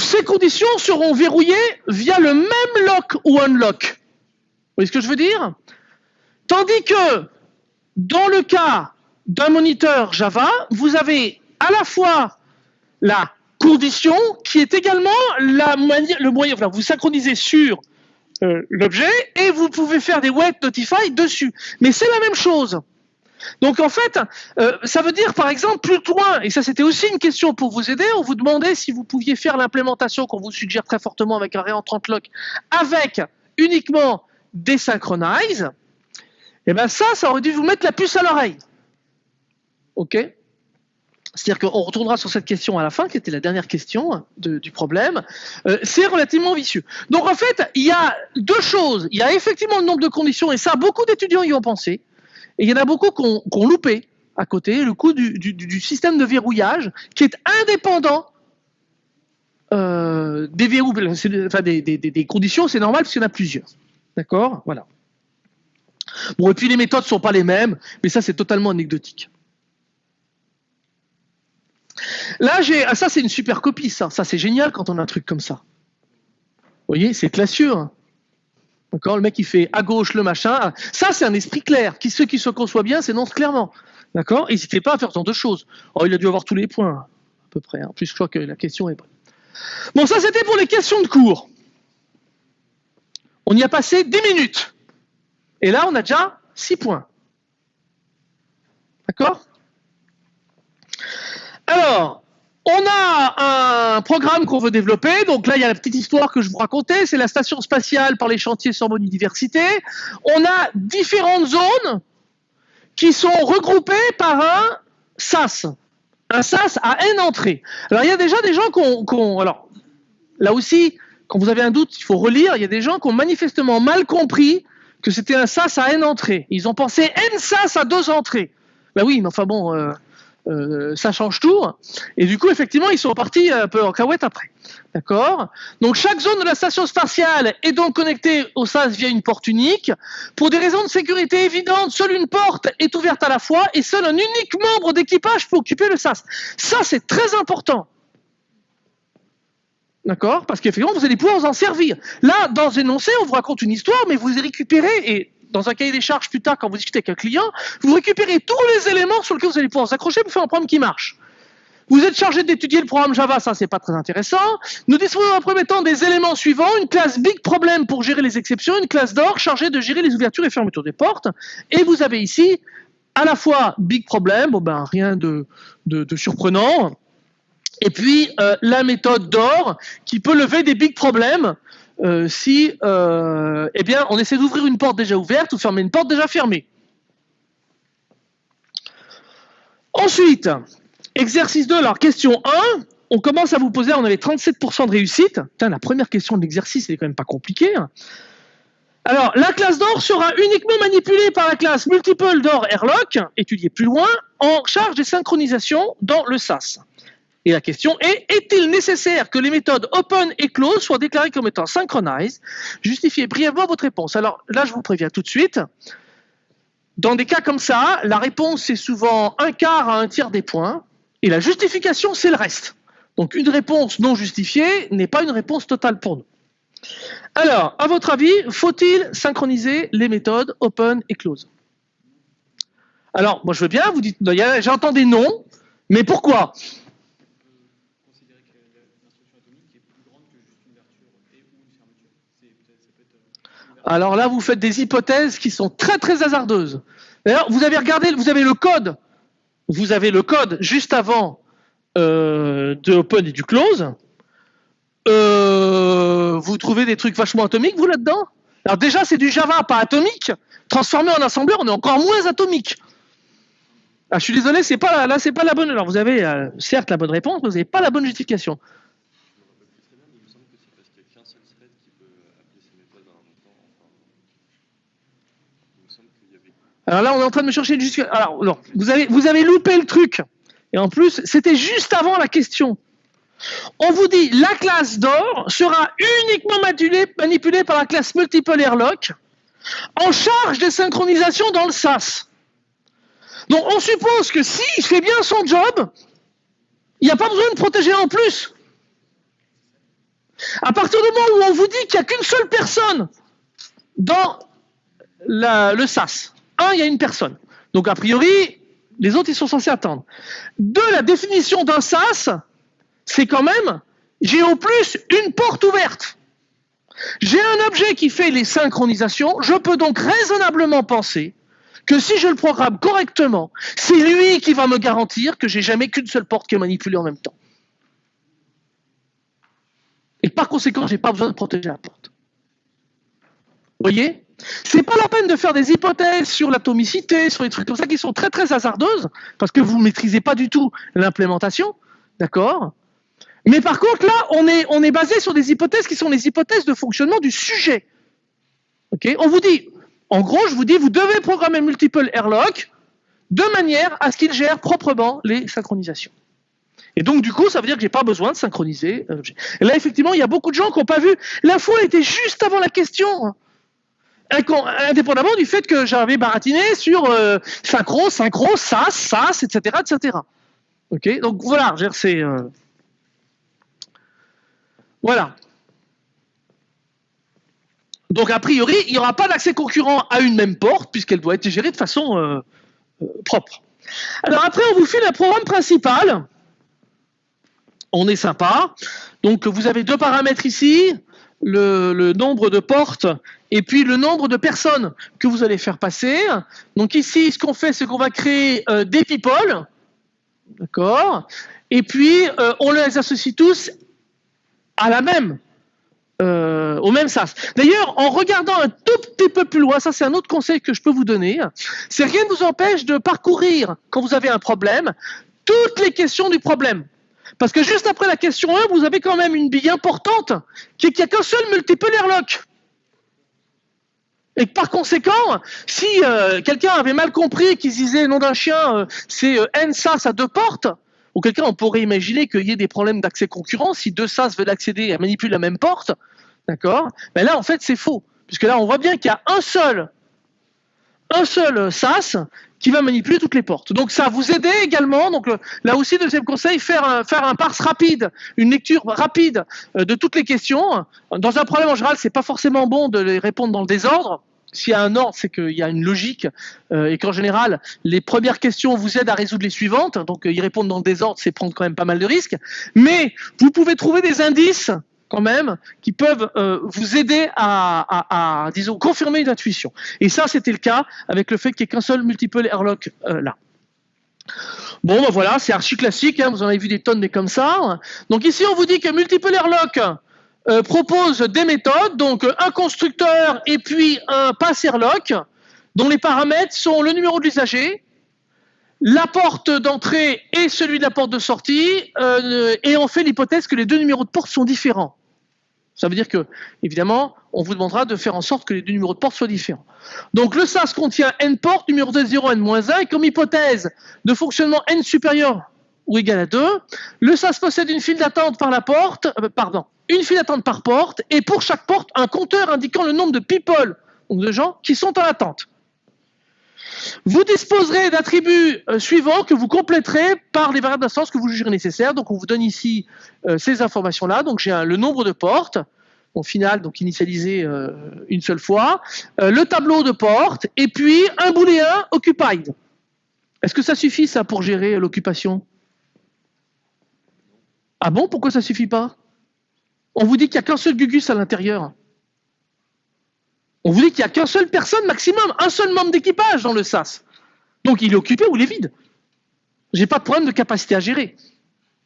ces conditions seront verrouillées via le même lock ou unlock. Vous voyez ce que je veux dire? Tandis que dans le cas d'un moniteur Java, vous avez à la fois la condition qui est également le moyen, enfin, vous synchronisez sur euh, l'objet et vous pouvez faire des wet notify dessus. Mais c'est la même chose. Donc en fait, euh, ça veut dire par exemple plus loin, et ça c'était aussi une question pour vous aider, on vous demandait si vous pouviez faire l'implémentation qu'on vous suggère très fortement avec un réentrant lock avec uniquement des synchronize, et eh bien ça, ça aurait dû vous mettre la puce à l'oreille. OK c'est-à-dire qu'on retournera sur cette question à la fin, qui était la dernière question du problème. Euh, c'est relativement vicieux. Donc en fait, il y a deux choses. Il y a effectivement le nombre de conditions, et ça, beaucoup d'étudiants y ont pensé. Et il y en a beaucoup qui ont, loupé à côté le coût du, système de verrouillage, qui est indépendant euh, des verrous, enfin des, des conditions. C'est normal parce qu'il y en a plusieurs. D'accord? Voilà. Bon, et puis les méthodes ne sont pas les mêmes, mais ça c'est totalement anecdotique. Là, j'ai. Ah, ça, c'est une super copie, ça. Ça, c'est génial quand on a un truc comme ça. Vous voyez, c'est classieux. Hein. D'accord Le mec, il fait à gauche le machin. Ça, c'est un esprit clair. Qui, ceux qui se conçoit bien s'énoncent clairement. D'accord N'hésitez pas à faire tant de choses. Oh, il a dû avoir tous les points, à peu près. En plus, je crois que la question est bonne. Bon, ça, c'était pour les questions de cours. On y a passé 10 minutes. Et là, on a déjà 6 points. D'accord alors, on a un programme qu'on veut développer. Donc là, il y a la petite histoire que je vous racontais. C'est la station spatiale par les chantiers Sorbonne Université. On a différentes zones qui sont regroupées par un SAS. Un SAS à N entrées. Alors, il y a déjà des gens qui ont, alors, là aussi, quand vous avez un doute, il faut relire. Il y a des gens qui ont manifestement mal compris que c'était un SAS à N entrées. Ils ont pensé N SAS à deux entrées. Ben oui, mais enfin bon, euh, euh, ça change tout. Et du coup, effectivement, ils sont partis un peu en cahuète après. D'accord? Donc, chaque zone de la station spatiale est donc connectée au SAS via une porte unique. Pour des raisons de sécurité évidentes, seule une porte est ouverte à la fois et seul un unique membre d'équipage peut occuper le SAS. Ça, c'est très important. D'accord? Parce qu'effectivement, vous allez pouvoir vous en servir. Là, dans énoncé, on vous raconte une histoire, mais vous récupérez, et dans un cahier des charges plus tard, quand vous discutez avec un client, vous récupérez tous les éléments sur lesquels vous allez pouvoir vous accrocher pour faire un programme qui marche. Vous êtes chargé d'étudier le programme Java, ça c'est pas très intéressant. Nous disposons en premier temps des éléments suivants, une classe Big Problem pour gérer les exceptions, une classe d'or chargée de gérer les ouvertures et fermetures des portes. Et vous avez ici à la fois Big Problem, bon ben rien de, de, surprenant, et puis euh, la méthode d'or qui peut lever des big problèmes euh, si euh, eh bien, on essaie d'ouvrir une porte déjà ouverte ou fermer une porte déjà fermée. Ensuite, exercice 2, alors question 1, on commence à vous poser, on avait 37% de réussite. la première question de l'exercice, elle est quand même pas compliquée. Hein. Alors, la classe d'or sera uniquement manipulée par la classe multiple d'or airlock, étudiée plus loin, en charge des synchronisations dans le SAS. Et la question est, est-il nécessaire que les méthodes open et close soient déclarées comme étant synchronized Justifiez brièvement votre réponse? Alors là, je vous préviens tout de suite. Dans des cas comme ça, la réponse est souvent un quart à un tiers des points, et la justification, c'est le reste. Donc une réponse non justifiée n'est pas une réponse totale pour nous. Alors, à votre avis, faut-il synchroniser les méthodes open et close? Alors, moi je veux bien, vous dites, j'entends des non, mais pourquoi? Alors là, vous faites des hypothèses qui sont très très hasardeuses. D'ailleurs, vous avez regardé, vous avez le code, vous avez le code juste avant euh, de open et du close. Euh, vous trouvez des trucs vachement atomiques, vous, là-dedans? Alors déjà, c'est du Java, pas atomique. Transformé en assembleur, on est encore moins atomique. Ah, je suis désolé, c'est pas là, pas la bonne. Alors vous avez euh, certes la bonne réponse, mais vous n'avez pas la bonne justification. Alors là, on est en train de me chercher jusqu'à. Alors, vous avez, vous avez loupé le truc. Et en plus, c'était juste avant la question. On vous dit la classe d'or sera uniquement manipulée, par la classe multiple airlock en charge des synchronisations dans le SAS. Donc on suppose que s'il fait bien son job, il n'y a pas besoin de protéger en plus. À partir du moment où on vous dit qu'il n'y a qu'une seule personne dans le SAS, un, il y a une personne. Donc a priori, les autres, ils sont censés attendre. Deux, la définition d'un SAS, c'est quand même, j'ai au plus une porte ouverte. J'ai un objet qui fait les synchronisations, je peux donc raisonnablement penser que si je le programme correctement, c'est lui qui va me garantir que j'ai jamais qu'une seule porte qui est manipulée en même temps. Et par conséquent, je n'ai pas besoin de protéger la porte. Vous voyez? C'est pas la peine de faire des hypothèses sur l'atomicité, sur des trucs comme ça qui sont très très hasardeuses, parce que vous ne maîtrisez pas du tout l'implémentation, d'accord? Mais par contre, là, on est, on est basé sur des hypothèses qui sont les hypothèses de fonctionnement du sujet. Ok? On vous dit, en gros, je vous dis, vous devez programmer multiple airlock de manière à ce qu'il gère proprement les synchronisations. Et donc, du coup, ça veut dire que j'ai pas besoin de synchroniser. Et là, effectivement, il y a beaucoup de gens qui n'ont pas vu. L'info était juste avant la question indépendamment du fait que j'avais baratiné sur euh, synchro, synchro, sas, sas, etc., etc. Donc voilà, c'est euh, voilà. Donc a priori, il n'y aura pas d'accès concurrent à une même porte puisqu'elle doit être gérée de façon euh, propre. Alors après, on vous file un programme principal. On est sympa. Donc vous avez deux paramètres ici le, nombre de portes et puis le nombre de personnes que vous allez faire passer. Donc ici, ce qu'on fait, c'est qu'on va créer euh, des people, d'accord? Et puis, euh, on les associe tous à la même, euh, au même SAS. D'ailleurs, en regardant un tout petit peu plus loin, ça c'est un autre conseil que je peux vous donner, c'est rien ne vous empêche de parcourir, quand vous avez un problème, toutes les questions du problème. Parce que juste après la question 1, vous avez quand même une bille importante, qui est qu'il n'y a qu'un seul multiple airlock. Et par conséquent, si euh, quelqu'un avait mal compris qu'il disait nom d'un chien, euh, c'est euh, n sas à deux portes, ou quelqu'un on pourrait imaginer qu'il y ait des problèmes d'accès concurrent si deux sas veulent accéder et manipuler la même porte, d'accord? Mais là en fait c'est faux, puisque là on voit bien qu'il y a un seul, un seul sas qui va manipuler toutes les portes. Donc ça vous aider également. Donc euh, là aussi deuxième conseil, faire un, faire un parse rapide, une lecture rapide euh, de toutes les questions. Dans un problème en général, c'est pas forcément bon de les répondre dans le désordre. S'il y a un ordre, c'est qu'il y a une logique euh, et qu'en général, les premières questions vous aident à résoudre les suivantes. Donc y répondre dans le désordre, c'est prendre quand même pas mal de risques. Mais vous pouvez trouver des indices quand même, qui peuvent euh, vous aider à, disons, confirmer une intuition. Et ça, c'était le cas avec le fait qu'il n'y ait qu'un seul multiple airlock euh, là. Bon, ben voilà, c'est archi classique, hein, vous en avez vu des tonnes, mais comme ça. Donc ici, on vous dit que multiple airlock euh, propose des méthodes, donc un constructeur et puis un pass airlock, dont les paramètres sont le numéro de l'usager, la porte d'entrée et celui de la porte de sortie, et on fait l'hypothèse que les deux numéros de porte sont différents. Ça veut dire que, évidemment, on vous demandera de faire en sorte que les deux numéros de porte soient différents. Donc le SAS contient n portes, numéro de 0, n-1, et comme hypothèse de fonctionnement n supérieur ou égal à 2, le SAS possède une file d'attente par porte, euh, pardon, une file d'attente par porte, et pour chaque porte, un compteur indiquant le nombre de people, donc de gens, qui sont en attente. Vous disposerez d'attributs euh, suivants que vous compléterez par les variables d'instance que vous jugerez nécessaires. Donc, on vous donne ici euh, ces informations-là. Donc, j'ai le nombre de portes, au final, donc initialisé euh, une seule fois, le tableau de portes, et puis un booléen occupied. Est-ce que ça suffit, ça, pour gérer l'occupation? Ah bon? Pourquoi ça suffit pas? On vous dit qu'il n'y a qu'un seul gugus à l'intérieur. On vous dit qu'il n'y a qu'un seul personne maximum, un seul membre d'équipage dans le SAS. Donc il est occupé ou il est vide. J'ai pas de problème de capacité à gérer.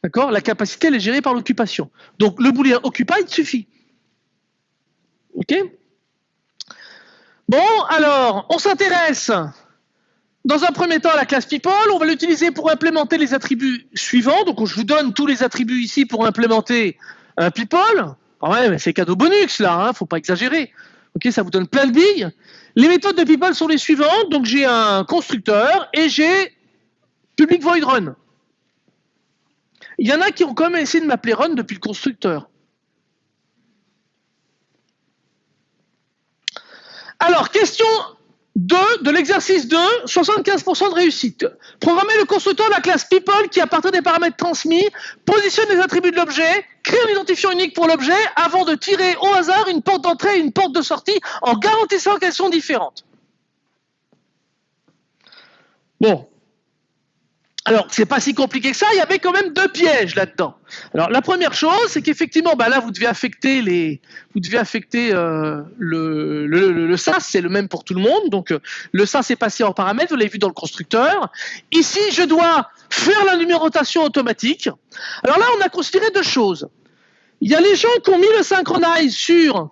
D'accord? La capacité, elle est gérée par l'occupation. Donc le booléen occupied suffit. OK? Bon, alors, on s'intéresse dans un premier temps à la classe people. On va l'utiliser pour implémenter les attributs suivants. Donc je vous donne tous les attributs ici pour implémenter un people. Ah ouais, mais c'est cadeau bonus là, hein, faut pas exagérer. Ok, ça vous donne plein de billes. Les méthodes de people sont les suivantes. Donc j'ai un constructeur et j'ai public void run. Il y en a qui ont quand même essayé de m'appeler run depuis le constructeur. Alors, question 2 de l'exercice 2, 75% de réussite. Programmer le constructeur de la classe people qui, à partir des paramètres transmis, positionne les attributs de l'objet, crée un identifiant unique pour l'objet avant de tirer au hasard une porte d'entrée et une porte de sortie en garantissant qu'elles sont différentes. Bon, alors, c'est pas si compliqué que ça, il y avait quand même deux pièges là-dedans. Alors, la première chose, c'est qu'effectivement, bah là, vous devez affecter les, vous devez affecter euh, le, le, SAS, c'est le même pour tout le monde. Donc, euh, le SAS est passé en paramètre, vous l'avez vu dans le constructeur. Ici, je dois faire la numérotation automatique. Alors là, on a considéré deux choses. Il y a les gens qui ont mis le synchronize sur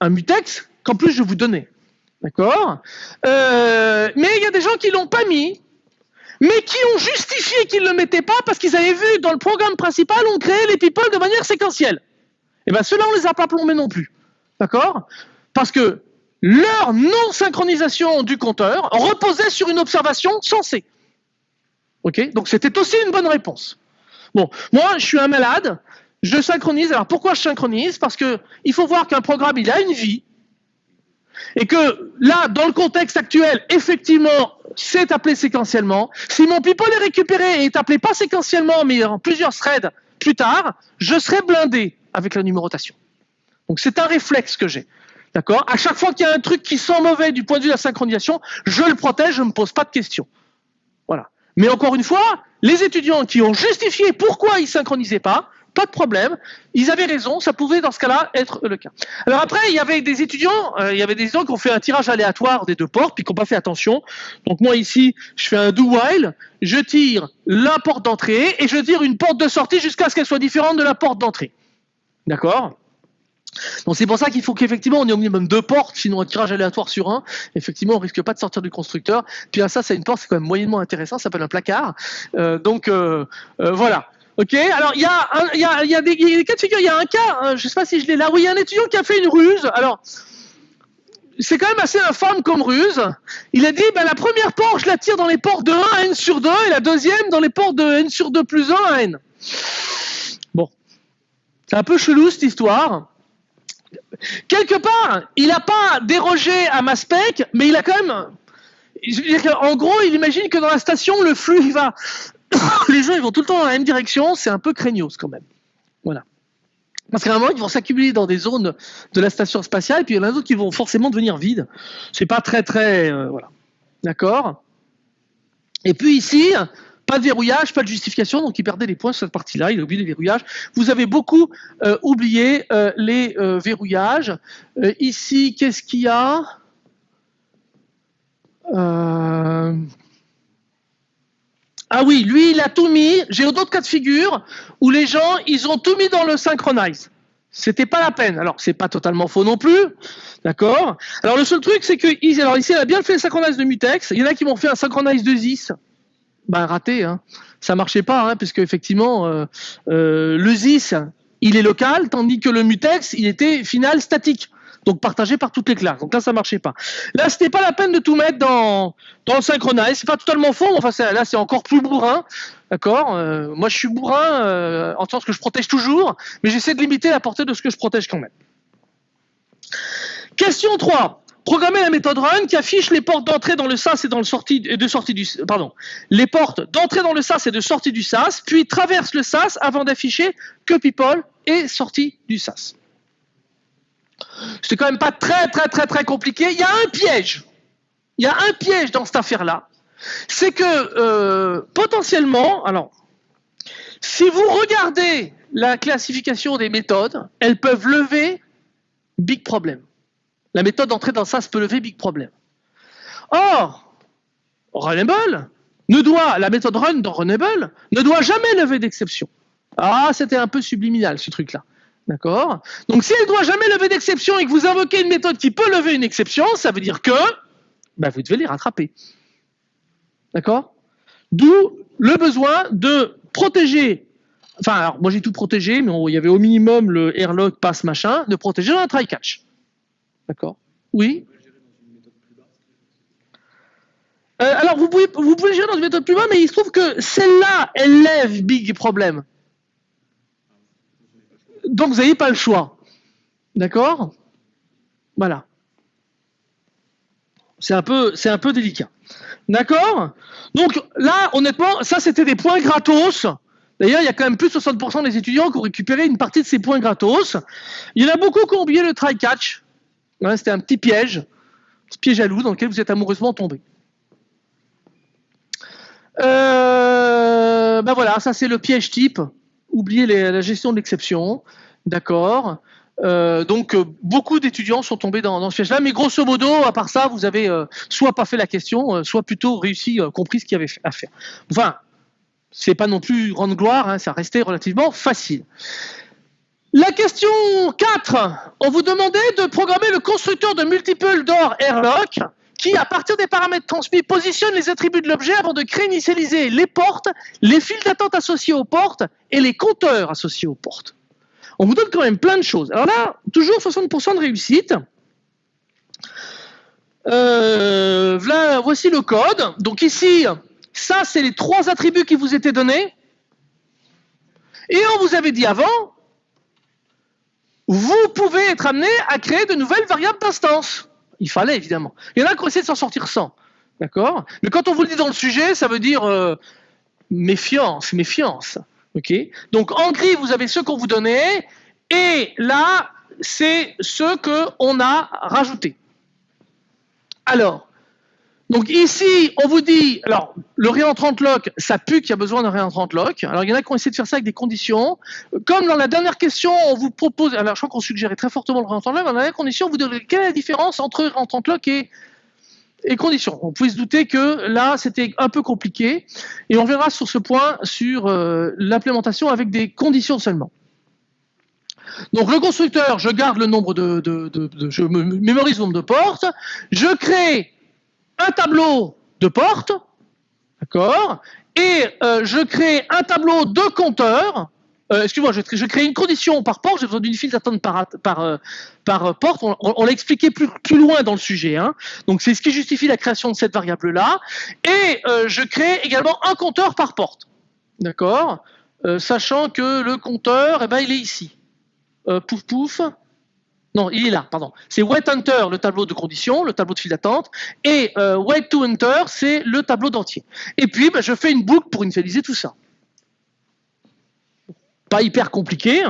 un mutex, qu'en plus je vous donner. D'accord? Euh, Mais il y a des gens qui l'ont pas mis mais qui ont justifié qu'ils ne le mettaient pas parce qu'ils avaient vu dans le programme principal, on créait les people de manière séquentielle. Et eh bien ceux-là, on les a pas plombés non plus. D'accord? Parce que leur non-synchronisation du compteur reposait sur une observation sensée. Ok? Donc c'était aussi une bonne réponse. Bon, moi, je suis un malade, je synchronise. Alors pourquoi je synchronise? Parce que il faut voir qu'un programme, il a une vie, et que là, dans le contexte actuel, effectivement, c'est appelé séquentiellement. Si mon people est récupéré et est appelé pas séquentiellement, mais en plusieurs threads plus tard, je serai blindé avec la numérotation. Donc c'est un réflexe que j'ai. D'accord? À chaque fois qu'il y a un truc qui sent mauvais du point de vue de la synchronisation, je le protège, je ne me pose pas de questions. Voilà. Mais encore une fois, les étudiants qui ont justifié pourquoi ils synchronisaient pas, pas de problème. Ils avaient raison, ça pouvait dans ce cas-là être le cas. Alors après, il y avait des étudiants, euh, il y avait des étudiants qui ont fait un tirage aléatoire des deux portes, puis qui n'ont pas fait attention. Donc moi ici, je fais un do while, je tire la porte d'entrée et je tire une porte de sortie jusqu'à ce qu'elle soit différente de la porte d'entrée. D'accord? Donc c'est pour ça qu'il faut qu'effectivement on ait au minimum deux portes, sinon un tirage aléatoire sur un, effectivement on risque pas de sortir du constructeur. Puis ça c'est une porte, c'est quand même moyennement intéressant, ça s'appelle un placard. Euh, donc euh, voilà. Ok, alors il y y, a, y a des, cas de figure. Il y a un cas, hein, je sais pas si je l'ai là, où il y a un étudiant qui a fait une ruse. Alors, c'est quand même assez infâme comme ruse. Il a dit, ben, la première porte, je la tire dans les portes de 1 à n sur 2, et la deuxième dans les portes de n sur 2 plus 1 à n. Bon, c'est un peu chelou cette histoire. Quelque part, il n'a pas dérogé à ma spec, mais il a quand même... en gros, il imagine que dans la station, le flux va (coughs) les gens ils vont tout le temps dans la même direction, c'est un peu craignos quand même. Voilà. Parce qu'à un moment, ils vont s'accumuler dans des zones de la station spatiale, et puis il y en a d'autres qui vont forcément devenir vides. C'est pas très très. Euh, voilà. D'accord? Et puis ici, pas de verrouillage, pas de justification, donc il perdait des points sur cette partie-là, il a oublié les verrouillages. Vous avez beaucoup euh, oublié euh, les verrouillages. ici, qu'est-ce qu'il y a? Ah oui, lui, il a tout mis. J'ai d'autres cas de figure où les gens, ils ont tout mis dans le synchronize. C'était pas la peine. Alors, c'est pas totalement faux non plus. D'accord? Alors, le seul truc, c'est que, alors ici, il a bien fait le synchronize de mutex. Il y en a qui m'ont fait un synchronize de ZIS. Ben, raté, hein. Ça marchait pas, hein, puisque effectivement, euh, euh, le ZIS, il est local, tandis que le mutex, il était final statique. Donc partagé par toutes les classes. Donc là, ça marchait pas. Là, c'était pas la peine de tout mettre dans, dans le synchronize. C'est pas totalement faux, enfin, là, c'est encore plus bourrin. D'accord? Euh, Moi, je suis bourrin euh, en sens que je protège toujours, mais j'essaie de limiter la portée de ce que je protège quand même. Question 3. Programmer la méthode run qui affiche les portes d'entrée dans le SAS et dans le sortie de sortie du pardon les portes d'entrée dans le SAS et de sortie du SAS, puis traverse le SAS avant d'afficher que people est sorti du SAS. C'est quand même pas très très très très compliqué. Il y a un piège. Il y a un piège dans cette affaire-là. C'est que euh, potentiellement, alors, si vous regardez la classification des méthodes, elles peuvent lever big problem. La méthode d'entrée dans SAS peut lever big problem. Or, Runable ne doit, la méthode run dans Runable ne doit jamais lever d'exception. Ah, c'était un peu subliminal ce truc-là. D'accord. Donc si elle ne doit jamais lever d'exception et que vous invoquez une méthode qui peut lever une exception, ça veut dire que bah, vous devez les rattraper. D'accord? D'où le besoin de protéger, enfin alors moi j'ai tout protégé, mais il y avait au minimum le airlock, pass, machin, de protéger un try catch. D'accord? Oui? Euh, alors, vous pouvez, vous pouvez gérer dans une méthode plus bas, mais il se trouve que celle-là, elle lève big problème donc vous n'avez pas le choix. D'accord? Voilà. C'est un, peu, un peu délicat. D'accord? Donc là, honnêtement, ça c'était des points gratos. D'ailleurs, il y a quand même plus de 60% des étudiants qui ont récupéré une partie de ces points gratos. Il y en a beaucoup qui ont oublié le try-catch. c'était un petit piège, un petit piège à dans lequel vous êtes amoureusement tombé. Euh, ben voilà, ça c'est le piège type. Oubliez la gestion de l'exception. D'accord. Euh, donc euh, beaucoup d'étudiants sont tombés dans, ce piège-là, mais grosso modo, à part ça, vous avez euh, soit pas fait la question, soit plutôt réussi, compris ce qu'il y avait à faire. Enfin, c'est pas non plus grande gloire, hein, ça restait relativement facile. La question 4, on vous demandait de programmer le constructeur de multiple door airlock qui, à partir des paramètres transmis, positionne les attributs de l'objet avant de créer initialiser les portes, les fils d'attente associés aux portes et les compteurs associés aux portes on vous donne quand même plein de choses. Alors là, toujours 60% de réussite. Euh, voici le code. Donc ici, ça, c'est les trois attributs qui vous étaient donnés. Et on vous avait dit avant, vous pouvez être amené à créer de nouvelles variables d'instance. Il fallait, évidemment. Il y en a qui ont essayé de s'en sortir sans. D'accord? Mais quand on vous le dit dans le sujet, ça veut dire euh, méfiance, méfiance. Ok? Donc en gris, vous avez ce qu'on vous donnait, et là, c'est ce qu'on a rajouté. Alors, donc ici, on vous dit, alors le réentrant lock, ça pue qu'il y a besoin d'un réentrant lock. Alors il y en a qui ont essayé de faire ça avec des conditions. Comme dans la dernière question, on vous propose, alors je crois qu'on suggérait très fortement le réentrant lock, dans la dernière condition, on vous demande quelle est la différence entre réentrant lock et conditions. On pouvait se douter que là, c'était un peu compliqué. Et on verra sur ce point sur euh, l'implémentation avec des conditions seulement. Donc le constructeur, je garde le nombre de, je mémorise le nombre de portes, je crée un tableau de portes, d'accord, et euh, je crée un tableau de compteurs euh, excuse-moi, je, crée une condition par porte, j'ai besoin d'une file d'attente par, euh, par porte. On, l'a expliqué plus, loin dans le sujet. Hein. Donc c'est ce qui justifie la création de cette variable-là. Et euh, je crée également un compteur par porte. D'accord Sachant que le compteur, eh ben, il est ici. pouf pouf. Non, il est là, pardon. C'est wait enter, le tableau de conditions, le tableau de file d'attente, et wait to enter, c'est le tableau d'entier. Et puis, ben, je fais une boucle pour initialiser tout ça pas hyper compliqué.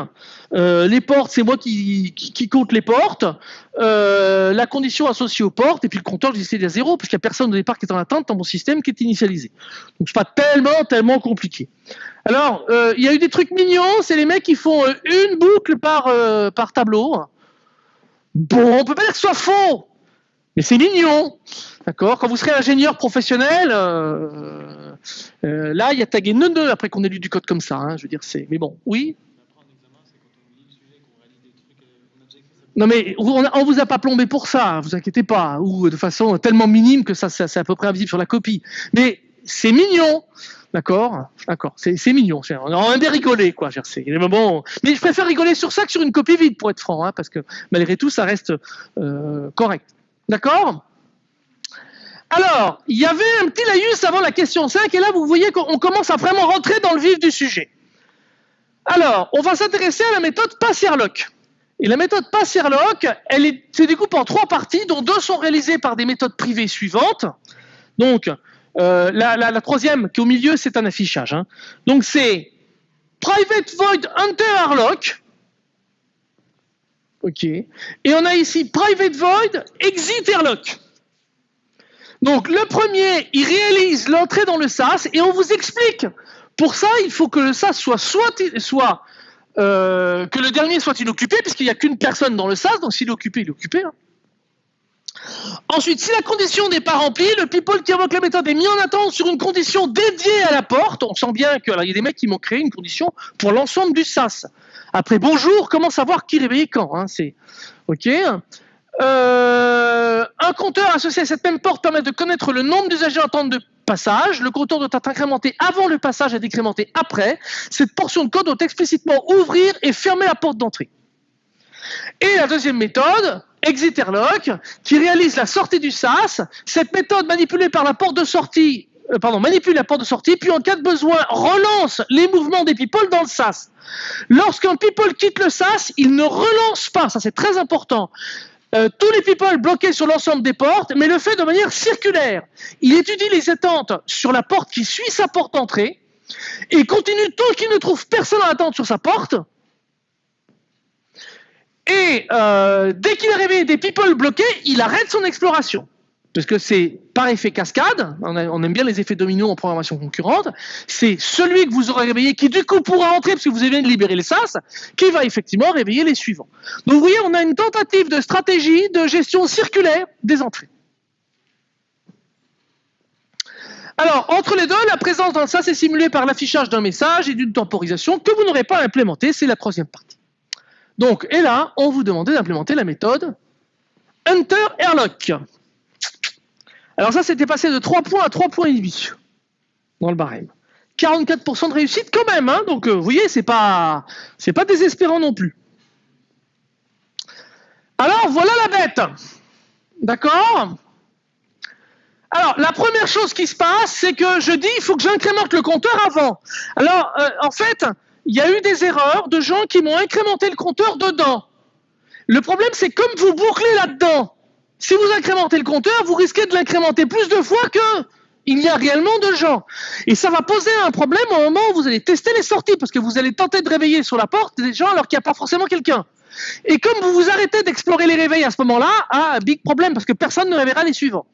Euh, les portes, c'est moi qui, compte les portes. Euh, la condition associée aux portes, et puis le compteur, je dis à zéro, parce qu'il n'y a personne au départ qui est en attente dans mon système qui est initialisé. Donc c'est pas tellement, tellement compliqué. Alors, euh, il y a eu des trucs mignons, c'est les mecs qui font une boucle par, par tableau. Bon, on peut pas dire que ce soit faux, mais c'est mignon. D'accord? Quand vous serez ingénieur professionnel, euh, euh, là, il y a tagué ne après qu'on ait lu du code comme ça. Hein, je veux dire, c'est. Mais bon, oui. Non mais on, ne vous a pas plombé pour ça, vous inquiétez pas, ou de façon tellement minime que ça, c'est à peu près invisible sur la copie. Mais c'est mignon, D'accord D'accord. C'est mignon. On a bien rigolé, quoi. dire, c'est- Mais je préfère rigoler sur ça que sur une copie vide, pour être franc, hein, parce que malgré tout, ça reste euh, correct. D'accord? Alors, il y avait un petit laïus avant la question 5, et là, vous voyez qu'on commence à vraiment rentrer dans le vif du sujet. Alors, on va s'intéresser à la méthode Passierlock. Et la méthode Passierlock, elle se découpe en trois parties, dont deux sont réalisées par des méthodes privées suivantes. Donc, euh, la, troisième, qui est au milieu, c'est un affichage. hein. Donc, c'est Private Void Enter Airlock. OK. Et on a ici Private Void Exit Airlock. Donc, le premier, il réalise l'entrée dans le SAS et on vous explique. Pour ça, il faut que le SAS soit soit, soit euh, que le dernier soit inoccupé, puisqu'il n'y a qu'une personne dans le SAS, donc s'il est occupé, il est occupé. hein. Ensuite, si la condition n'est pas remplie, le people qui invoque la méthode est mis en attente sur une condition dédiée à la porte. On sent bien qu'il y a des mecs qui m'ont créé une condition pour l'ensemble du SAS. Après bonjour, comment savoir qui réveiller quand hein, C'est ok. Euh, un compteur associé à cette même porte permet de connaître le nombre d'usagers en attente de passage. Le compteur doit être incrémenté avant le passage et décrémenté après. Cette portion de code doit explicitement ouvrir et fermer la porte d'entrée. Et la deuxième méthode, Exit Airlock, qui réalise la sortie du SAS. Cette méthode manipulée par la porte de sortie, euh, pardon, manipule la porte de sortie, puis en cas de besoin, relance les mouvements des people dans le SAS. Lorsqu'un people quitte le SAS, il ne relance pas, ça c'est très important. euh, tous les people bloqués sur l'ensemble des portes, mais le fait de manière circulaire. Il étudie les attentes sur la porte qui suit sa porte d'entrée et continue tant qu'il ne trouve personne en attente sur sa porte. Et euh, dès qu'il a réveillé des people bloqués, il arrête son exploration. Parce que c'est par effet cascade, on, aime bien les effets dominos en programmation concurrente, c'est celui que vous aurez réveillé qui du coup pourra entrer parce que vous avez de libérer les SAS, qui va effectivement réveiller les suivants. Donc vous voyez, on a une tentative de stratégie de gestion circulaire des entrées. Alors, entre les deux, la présence dans le SAS est simulée par l'affichage d'un message et d'une temporisation que vous n'aurez pas à implémenter, c'est la troisième partie. Donc, et là, on vous demandait d'implémenter la méthode Enter Airlock. Alors ça, c'était passé de 3 points à 3 points dans le barème. 44% de réussite quand même, hein, donc euh, vous voyez, c'est pas, pas désespérant non plus. Alors voilà la bête, d'accord? Alors la première chose qui se passe, c'est que je dis, il faut que j'incrémente le compteur avant. Alors euh, en fait, il y a eu des erreurs de gens qui m'ont incrémenté le compteur dedans. Le problème, c'est comme vous bouclez là-dedans, si vous incrémentez le compteur, vous risquez de l'incrémenter plus de fois que il y a réellement de gens. Et ça va poser un problème au moment où vous allez tester les sorties, parce que vous allez tenter de réveiller sur la porte des gens alors qu'il n'y a pas forcément quelqu'un. Et comme vous vous arrêtez d'explorer les réveils à ce moment-là, ah, big problème, parce que personne ne réveillera les suivants.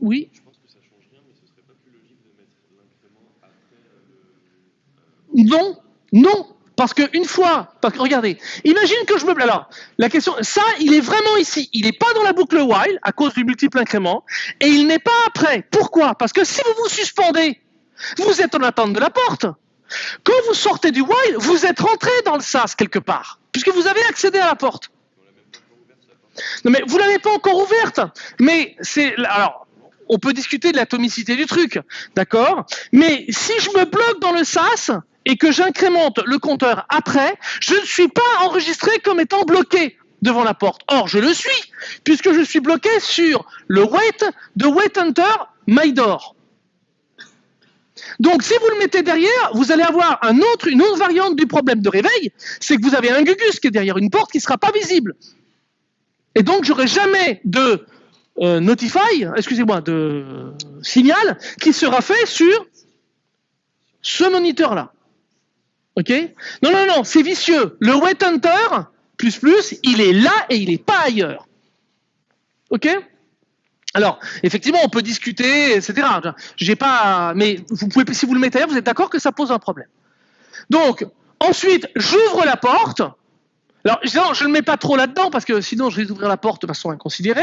Oui Je pense que ça change rien, mais ce serait pas plus logique de mettre l'incrément après euh, le. Non, non, parce que une fois, parce que regardez, imagine que je me, alors la question, ça, il est vraiment ici, il n'est pas dans la boucle while à cause du multiple incrément, et il n'est pas après. Pourquoi? Parce que si vous vous suspendez, vous êtes en attente de la porte. Quand vous sortez du while, vous êtes rentré dans le sas quelque part, puisque vous avez accédé à la porte. Non mais vous l'avez pas encore ouverte. Mais c'est alors on peut discuter de l'atomicité du truc, d'accord? Mais si je me bloque dans le SAS et que j'incrémente le compteur après, je ne suis pas enregistré comme étant bloqué devant la porte. Or, je le suis, puisque je suis bloqué sur le wait de Wait Hunter MyDoor. Donc, si vous le mettez derrière, vous allez avoir un autre, une autre variante du problème de réveil, c'est que vous avez un gugus qui est derrière une porte qui ne sera pas visible. Et donc, j'aurai jamais de euh, notify, excusez-moi, de signal qui sera fait sur ce moniteur-là. Ok Non, non, non, c'est vicieux. Le wait hunter, plus plus, il est là et il n'est pas ailleurs. Ok alors, effectivement, on peut discuter, etc. J'ai pas, mais vous pouvez, si vous le mettez ailleurs, vous êtes d'accord que ça pose un problème. Donc, ensuite, j'ouvre la porte. Alors, je ne le mets pas trop là-dedans parce que sinon je vais ouvrir la porte de façon inconsidérée.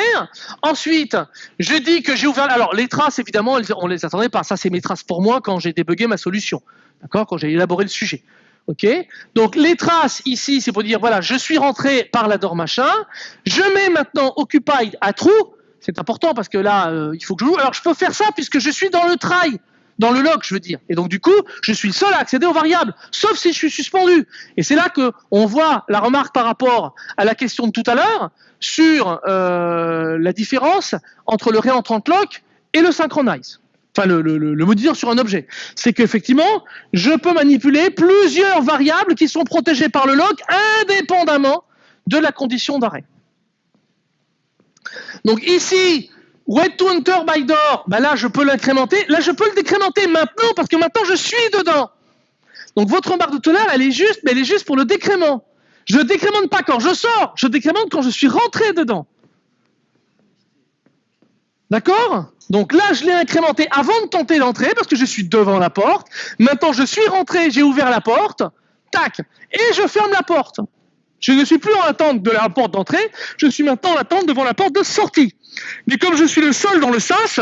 Ensuite, je dis que j'ai ouvert. Alors, les traces, évidemment, on les attendait pas. Ça, c'est mes traces pour moi quand j'ai débugué ma solution. D'accord? Quand j'ai élaboré le sujet. OK? Donc, les traces ici, c'est pour dire voilà, je suis rentré par la machin. Je mets maintenant occupied à true. C'est important parce que là, euh, il faut que je joue. Alors, je peux faire ça puisque je suis dans le try, dans le lock, je veux dire. Et donc, du coup, je suis le seul à accéder aux variables, sauf si je suis suspendu. Et c'est là que on voit la remarque par rapport à la question de tout à l'heure sur euh, la différence entre le réentrant lock et le synchronize. Enfin, le, le, sur un objet. C'est qu'effectivement, je peux manipuler plusieurs variables qui sont protégées par le lock indépendamment de la condition d'arrêt. Donc ici, wait to enter by door, ben là je peux l'incrémenter. Là je peux le décrémenter maintenant parce que maintenant je suis dedans. Donc votre remarque de tout à l'heure, elle est juste, mais elle est juste pour le décrément. Je ne décrémente pas quand je sors, je décrémente quand je suis rentré dedans. D'accord? Donc là, je l'ai incrémenté avant de tenter l'entrée parce que je suis devant la porte. Maintenant, je suis rentré, j'ai ouvert la porte. Tac. Et je ferme la porte. Je ne suis plus en attente de la porte d'entrée, je suis maintenant en attente devant la porte de sortie. Mais comme je suis le seul dans le sas,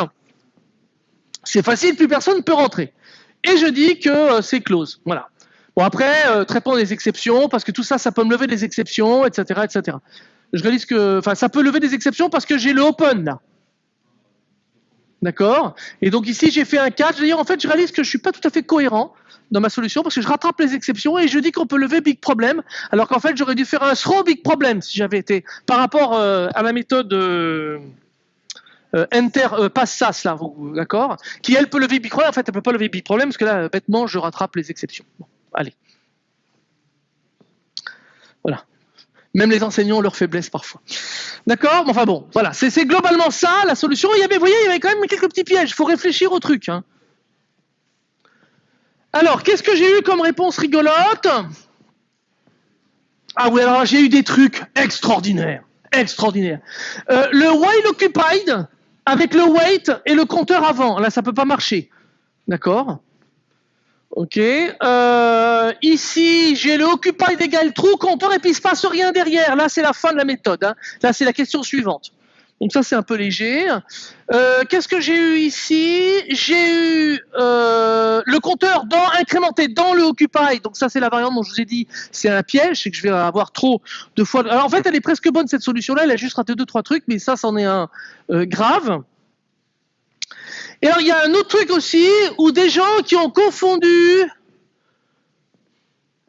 c'est facile, plus personne ne peut rentrer. Et je dis que euh, c'est close. Voilà. Bon après, euh, traitement des exceptions, parce que tout ça, ça peut me lever des exceptions, etc., etc. Je réalise que, enfin, ça peut lever des exceptions parce que j'ai le open là. D'accord? Et donc ici, j'ai fait un catch. D'ailleurs, en fait, je réalise que je suis pas tout à fait cohérent dans ma solution parce que je rattrape les exceptions et je dis qu'on peut lever big problem alors qu'en fait j'aurais dû faire un throw big problem si j'avais été par rapport euh, à la méthode euh, euh, enter pass sas là d'accord? Qui elle peut lever big problem. En fait elle peut pas lever big problem parce que là bêtement je rattrape les exceptions. Bon, allez. Voilà même les enseignants ont leur faiblesse parfois. D'accord? Enfin bon, voilà, c'est globalement ça la solution. Il y avait, vous voyez, il y avait quand même quelques petits pièges. Il faut réfléchir au truc. Hein. Alors, qu'est-ce que j'ai eu comme réponse rigolote? Ah oui, alors j'ai eu des trucs extraordinaires. Extraordinaires. Euh, le while occupied avec le wait et le compteur avant. Là, ça peut pas marcher. D'accord? Ok. Euh, ici, j'ai le occupied égale true compteur et puis il se passe rien derrière. Là, c'est la fin de la méthode. Hein. Là, c'est la question suivante. Donc ça, c'est un peu léger. Euh, Qu'est-ce que j'ai eu ici? J'ai eu euh, le compteur dans, incrémenté dans le Occupy. Donc ça, c'est la variante dont je vous ai dit, c'est un piège, c'est que je vais avoir trop de fois... Alors en fait, elle est presque bonne, cette solution-là. Elle a juste raté deux, trois trucs, mais ça, c'en est un euh, grave. Et alors, il y a un autre truc aussi, où des gens qui ont confondu...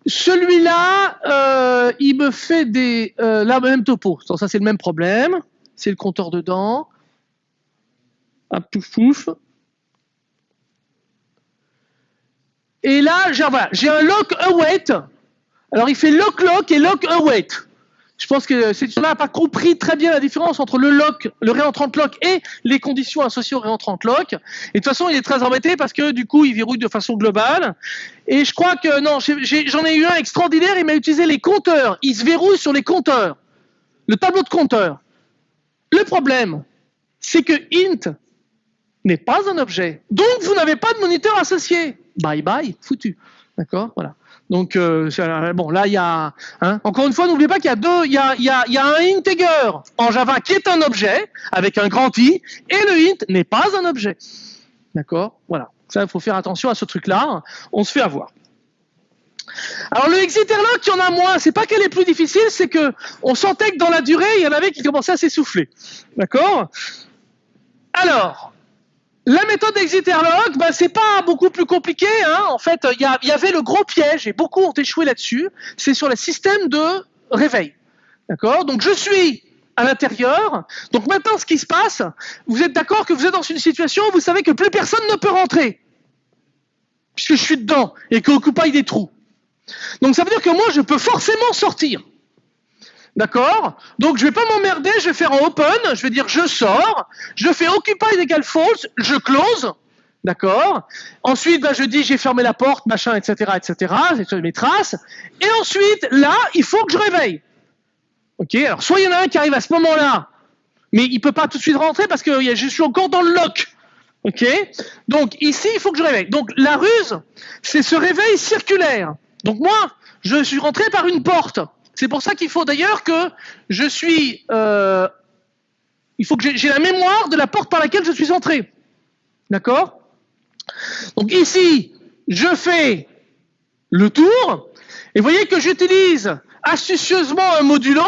Celui-là, euh, il me fait des... Euh, la même topo. Ça, c'est le même problème c'est le compteur dedans. Hop, pouf pouf. Et là, j'ai un lock await. Alors, il fait lock lock et lock await. Je pense que cette là n'a pas compris très bien la différence entre le lock, le réentrant lock et les conditions associées au réentrant lock. Et de toute façon, il est très embêté parce que du coup, il verrouille de façon globale. Et je crois que non, j'en ai, ai, eu un extraordinaire. Il m'a utilisé les compteurs. Il se verrouille sur les compteurs, le tableau de compteurs. Le problème, c'est que int n'est pas un objet. Donc, vous n'avez pas de moniteur associé. Bye bye, foutu. D'accord Voilà. Donc, euh, bon, là, il y a... Hein, encore une fois, n'oubliez pas qu'il y a deux... Il y a, y, a, y a, un integer en Java qui est un objet, avec un grand I, et le int n'est pas un objet. D'accord? Voilà. Ça, faut faire attention à ce truc-là. On se fait avoir. Alors le exiterlock, il y en a moins. C'est pas qu'elle est plus difficile, c'est que on sentait que dans la durée, il y en avait qui commençaient à s'essouffler. D'accord? Alors, la méthode exiterlock, ben, c'est pas beaucoup plus compliqué. Hein. En fait, il y, avait le gros piège, et beaucoup ont échoué là-dessus, c'est sur le système de réveil. D'accord? Donc je suis à l'intérieur. Donc maintenant, ce qui se passe, vous êtes d'accord que vous êtes dans une situation où vous savez que plus personne ne peut rentrer, puisque je suis dedans, et qu'Occupy des trous. Donc ça veut dire que moi, je peux forcément sortir. D'accord? Donc je vais pas m'emmerder, je vais faire en open, je vais dire je sors, je fais occupy égale false, je close, d'accord? Ensuite, ben, je dis j'ai fermé la porte, machin, etc., etc., c'est mes traces. Et ensuite, là, il faut que je réveille. Ok? Alors soit il y en a un qui arrive à ce moment-là, mais il peut pas tout de suite rentrer parce que je suis encore dans le lock. Ok? Donc ici, il faut que je réveille. Donc la ruse, c'est ce réveil circulaire. Donc moi, je suis rentré par une porte. C'est pour ça qu'il faut d'ailleurs que je suis... Euh, il faut que j'ai la mémoire de la porte par laquelle je suis entré. D'accord? Donc ici, je fais le tour. Et vous voyez que j'utilise astucieusement un modulant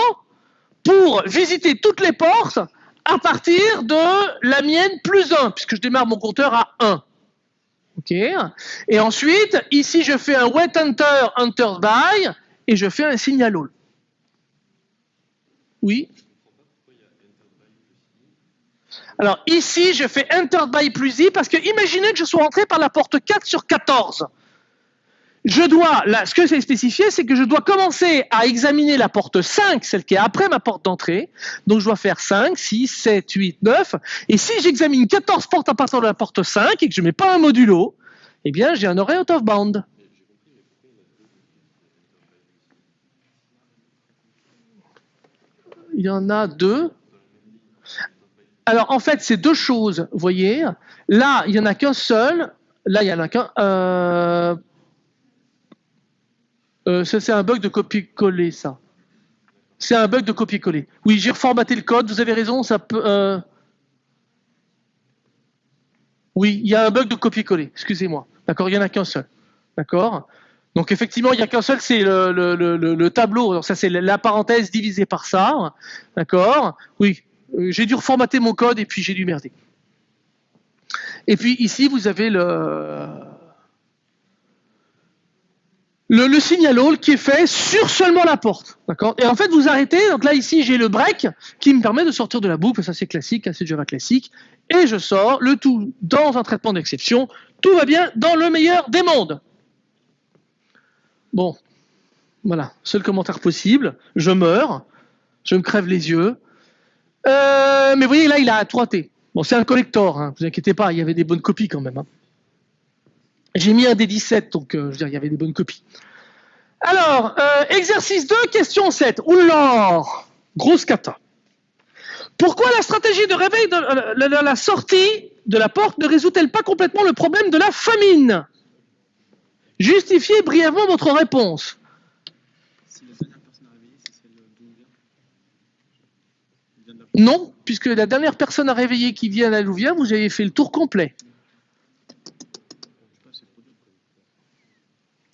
pour visiter toutes les portes à partir de la mienne plus 1, puisque je démarre mon compteur à 1. OK? Et ensuite, ici, je fais un wait enter, enter by, et je fais un signal all. Oui Alors ici, je fais enter by plus i, parce que imaginez que je sois rentré par la porte 4 sur 14 je dois, ce que c'est spécifié, c'est que je dois commencer à examiner la porte 5, celle qui est après ma porte d'entrée. Donc je dois faire 5, 6, 7, 8, 9. Et si j'examine 14 portes à partir de la porte 5 et que je ne mets pas un modulo, eh bien j'ai un array out of bound. Il y en a deux. Alors en fait, c'est deux choses, vous voyez. Là, il n'y en a qu'un seul. Là, il n'y en a qu'un. Euh, euh, c'est un bug de copier-coller, ça. C'est un bug de copier-coller. Oui, j'ai reformaté le code, vous avez raison, ça peut... Euh, oui, il y a un bug de copier-coller, excusez-moi. D'accord, il n'y en a qu'un seul. D'accord? Donc effectivement, il n'y a qu'un seul, c'est le, tableau. Ça, c'est la parenthèse divisée par ça. D'accord? Oui, euh, j'ai dû reformater mon code et puis j'ai dû merder. Et puis ici, vous avez le le, signal all qui est fait sur seulement la porte. D'accord? Et en fait, vous arrêtez. Donc là, ici, j'ai le break qui me permet de sortir de la boucle. Ça, c'est classique, c'est Java classique. Et je sors le tout dans un traitement d'exception. Tout va bien dans le meilleur des mondes. Bon, voilà, seul commentaire possible. Je meurs, je me crève les yeux. Euh, mais vous voyez, là, il a 3T. Bon, c'est un collector, hein, vous inquiétez pas, il y avait des bonnes copies quand même. Hein. J'ai mis un des 17, donc euh, je veux dire, il y avait des bonnes copies. Alors, euh, exercice 2, question 7. Oula Grosse cata. Pourquoi la stratégie de réveil de la, sortie de la porte ne résout-elle pas complètement le problème de la famine? Justifiez brièvement votre réponse. Non, puisque la dernière personne à réveiller qui vient à vient, vous avez fait le tour complet.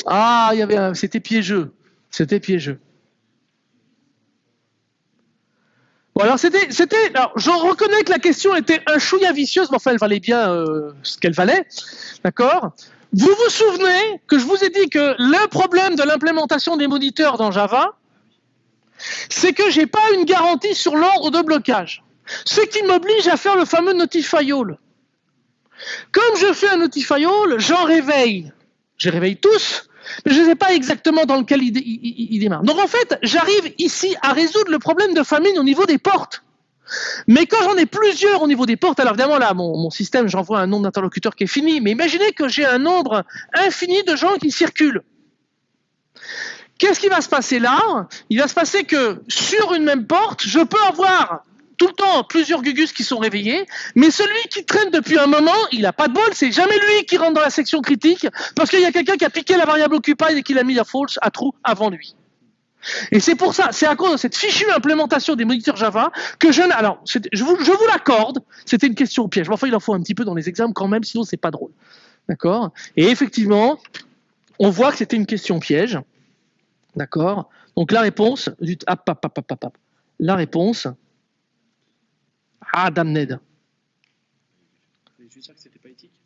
Ah, il y avait c'était piégeux. C'était piégeux. Alors c'était, c'était, je reconnais que la question était un chouïa vicieuse, mais enfin elle valait bien euh, ce qu'elle valait, d'accord? Vous vous souvenez que je vous ai dit que le problème de l'implémentation des moniteurs dans Java, c'est que j'ai pas une garantie sur l'ordre de blocage, ce qui m'oblige à faire le fameux notify all. Comme je fais un notify all, j'en réveille, je réveille tous, mais je ne sais pas exactement dans lequel il, démarre. Donc en fait, j'arrive ici à résoudre le problème de famine au niveau des portes. Mais quand j'en ai plusieurs au niveau des portes, alors évidemment là, mon, système, j'envoie un nombre d'interlocuteurs qui est fini, mais imaginez que j'ai un nombre infini de gens qui circulent. Qu'est-ce qui va se passer là? Il va se passer que sur une même porte, je peux avoir tout le temps plusieurs gugus qui sont réveillés, mais celui qui traîne depuis un moment, il n'a pas de bol, c'est jamais lui qui rentre dans la section critique, parce qu'il y a quelqu'un qui a piqué la variable occupy et qui l'a mis à false, à true, avant lui. Et c'est pour ça, c'est à cause de cette fichue implémentation des moniteurs Java que je... Alors, je vous, je vous l'accorde, c'était une question au piège. Enfin, il en faut un petit peu dans les examens quand même, sinon c'est pas drôle. D'accord? Et effectivement, on voit que c'était une question piège. D'accord? Donc la réponse, la réponse, ah, damned. c'était pas éthique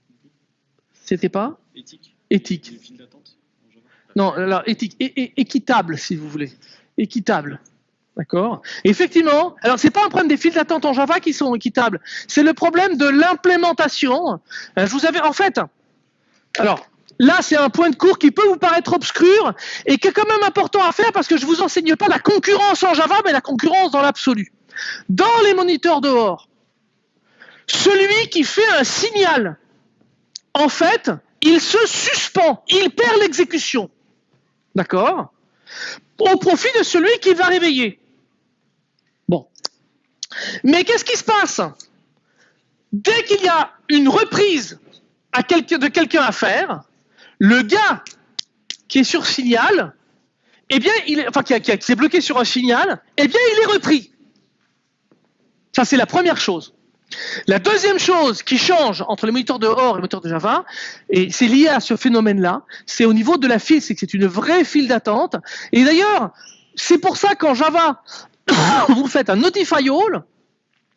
C'était pas? Éthique. Éthique. Non, alors éthique, équitable, si vous voulez. Équitable. D'accord? Effectivement, alors c'est pas un problème des files d'attente en Java qui sont équitables, c'est le problème de l'implémentation. Euh, je vous avais, en fait, alors, là, c'est un point de cours qui peut vous paraître obscur et qui est quand même important à faire parce que je vous enseigne pas la concurrence en Java, mais la concurrence dans l'absolu. Dans les moniteurs dehors, celui qui fait un signal, en fait, il se suspend, il perd l'exécution. D'accord Au profit de celui qui va réveiller. Bon. Mais qu'est-ce qui se passe? Dès qu'il y a une reprise de quelqu'un à faire, le gars qui est sur signal, eh bien, il est, enfin, qui, qui s'est bloqué sur un signal, eh bien, il est repris. Ça, c'est la première chose. La deuxième chose qui change entre les moniteurs de OR et les moniteurs de Java, et c'est lié à ce phénomène-là, c'est au niveau de la file, c'est que c'est une vraie file d'attente. Et d'ailleurs, c'est pour ça qu'en Java, (coughs) vous faites un notify all,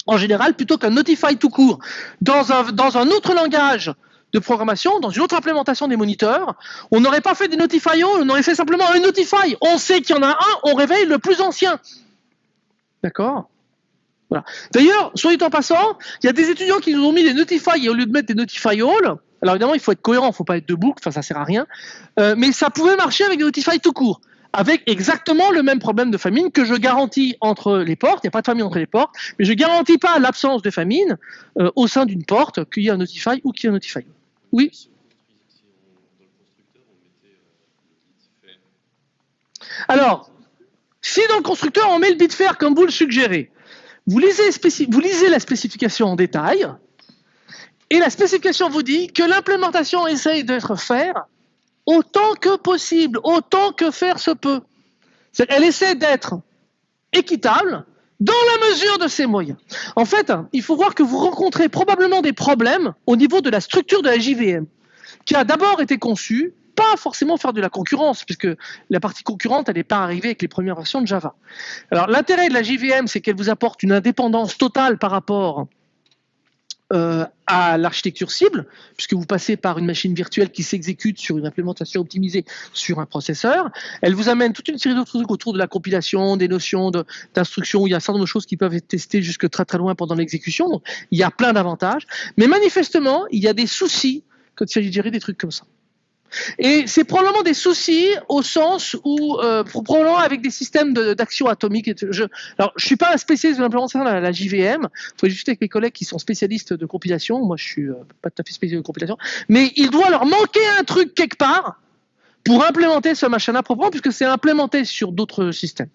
en général, plutôt qu'un notify tout court dans un, autre langage de programmation, dans une autre implémentation des moniteurs, on n'aurait pas fait des notify on aurait fait simplement un notify. On sait qu'il y en a un, on réveille le plus ancien. D'accord? D'ailleurs, soit en passant, il y a des étudiants qui nous ont mis des notify au lieu de mettre des notify all. Alors évidemment, il faut être cohérent, il ne faut pas être de boucle, enfin ça sert à rien. Euh, mais ça pouvait marcher avec des notify tout court avec exactement le même problème de famine que je garantis entre les portes. Il n'y a pas de famine entre les portes, mais je ne garantis pas l'absence de famine euh, au sein d'une porte, qu'il y ait un notify ou qu'il y ait un notify. Oui? Alors, si dans le constructeur on met le bit fer comme vous le suggérez, vous lisez, la spécification en détail, et la spécification vous dit que l'implémentation essaye d'être faire autant que possible, autant que faire se peut. Elle essaie d'être équitable dans la mesure de ses moyens. En fait, il faut voir que vous rencontrez probablement des problèmes au niveau de la structure de la JVM, qui a d'abord été conçue pas forcément faire de la concurrence, puisque la partie concurrente, elle n'est pas arrivée avec les premières versions de Java. Alors l'intérêt de la JVM, c'est qu'elle vous apporte une indépendance totale par rapport euh, à l'architecture cible, puisque vous passez par une machine virtuelle qui s'exécute sur une implémentation optimisée sur un processeur. Elle vous amène toute une série d'autres trucs autour de la compilation, des notions d'instruction, il y a un certain nombre de choses qui peuvent être testées jusque très très loin pendant l'exécution. Il y a plein d'avantages. Mais manifestement, il y a des soucis quand il s'agit de gérer des trucs comme ça. Et c'est probablement des soucis au sens où, euh, probablement avec des systèmes d'action atomique. Je, alors, je suis pas un spécialiste de l'implémentation de la, JVM. Il faut discuter avec mes collègues qui sont spécialistes de compilation. Moi, je suis euh, pas tout à fait spécialiste de compilation. Mais il doit leur manquer un truc quelque part pour implémenter ce machin-là proprement, puisque c'est implémenté sur d'autres systèmes.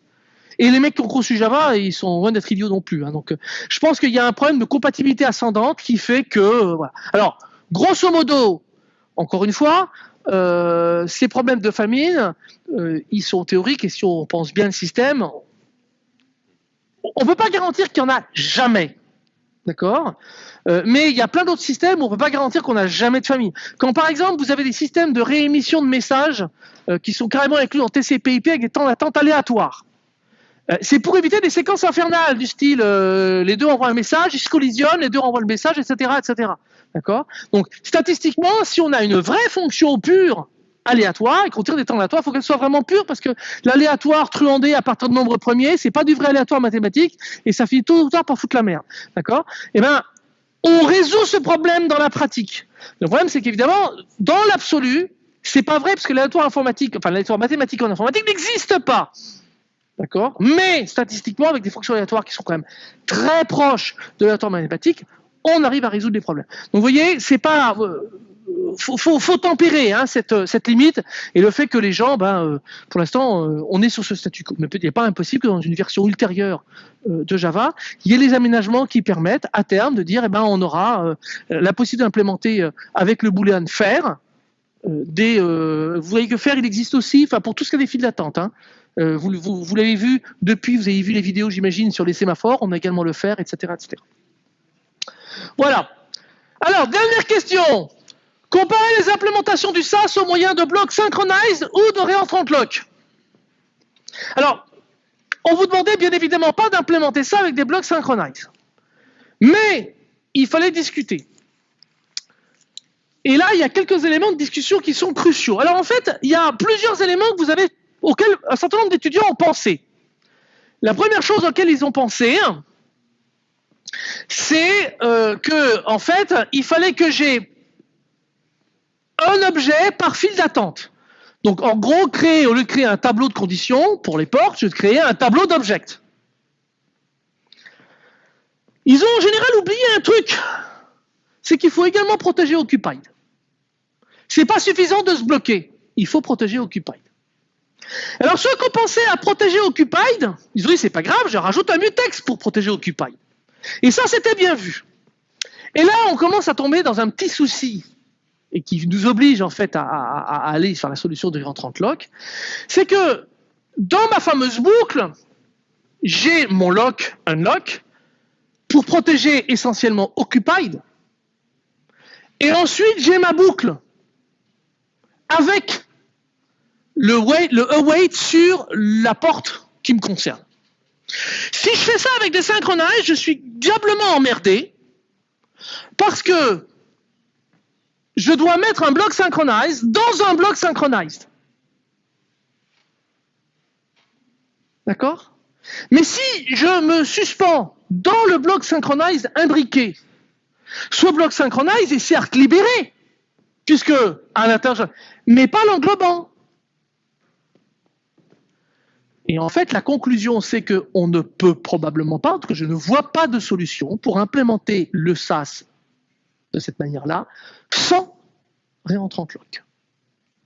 Et les mecs qui ont conçu Java, ils sont loin d'être idiots non plus. Hein. Donc, euh, je pense qu'il y a un problème de compatibilité ascendante qui fait que. Alors, grosso modo, encore une fois, euh, ces problèmes de famine, euh, ils sont théoriques et si on pense bien le système, on ne peut pas garantir qu'il y en a jamais. D'accord? Euh, Mais il y a plein d'autres systèmes où on ne peut pas garantir qu'on n'a jamais de famine. Quand par exemple vous avez des systèmes de réémission de messages qui sont carrément inclus en TCP/IP avec des temps d'attente aléatoires. C'est pour éviter des séquences infernales du style les deux envoient un message, ils se collisionnent, les deux renvoient le message, etc., etc. D'accord? Donc, statistiquement, si on a une vraie fonction pure aléatoire et qu'on tire des temps aléatoires, il faut qu'elle soit vraiment pure parce que l'aléatoire truandé à partir de nombre premier, c'est pas du vrai aléatoire mathématique et ça finit tôt ou tard par foutre la merde. D'accord? Eh bien, on résout ce problème dans la pratique. Le problème, c'est qu'évidemment, dans l'absolu, c'est pas vrai parce que l'aléatoire informatique, enfin l'aléatoire mathématique en informatique n'existe pas. D'accord? Mais statistiquement, avec des fonctions aléatoires qui sont quand même très proches de l'aléatoire mathématique, on arrive à résoudre les problèmes. Donc vous voyez, c'est pas euh, faut, tempérer hein, cette, cette, limite et le fait que les gens, ben, euh, pour l'instant, euh, on est sur ce statu quo. Mais il n'est pas impossible que dans une version ultérieure de Java, il y ait les aménagements qui permettent à terme de dire, eh ben, on aura la possibilité d'implémenter avec le boolean faire des. vous voyez que faire, il existe aussi, pour tout ce qui est des files d'attente. Hein. vous, vous, vous l'avez vu depuis, vous avez vu les vidéos, j'imagine, sur les sémaphores. On a également le faire, etc., etc. Voilà. Alors, dernière question. Comparez les implémentations du SAS au moyen de blocs synchronized ou de réentrant lock. Alors, on vous demandait bien évidemment pas d'implémenter ça avec des blocs synchronized. Mais il fallait discuter. Et là, il y a quelques éléments de discussion qui sont cruciaux. Alors en fait, il y a plusieurs éléments auxquels un certain nombre d'étudiants ont pensé. La première chose auquel ils ont pensé, c'est euh, que en fait, il fallait que j'ai un objet par file d'attente. Donc en gros, créer, au lieu de créer un tableau de conditions pour les portes, je créer un tableau d'objects. Ils ont en général oublié un truc, c'est qu'il faut également protéger Occupied. C'est pas suffisant de se bloquer, il faut protéger Occupied. Alors ceux qui ont pensé à protéger Occupied, ils ont dit c'est pas grave, je rajoute un mutex pour protéger Occupied. Et ça, c'était bien vu. Et là, on commence à tomber dans un petit souci et qui nous oblige en fait à, aller sur la solution de 30 lock, c'est que dans ma fameuse boucle, j'ai mon lock, unlock, pour protéger essentiellement occupied, et ensuite j'ai ma boucle avec le, wait, le await sur la porte qui me concerne. Si je fais ça avec des synchronize, je suis diablement emmerdé parce que je dois mettre un bloc synchronized dans un bloc synchronized. D'accord? Mais si je me suspends dans le bloc synchronized imbriqué, ce bloc synchronized est certes libéré, puisque à l'intérieur, mais pas l'englobant. Et en fait, la conclusion, c'est qu'on ne peut probablement pas, en tout cas, je ne vois pas de solution pour implémenter le SAS de cette manière-là, sans réentrant lock.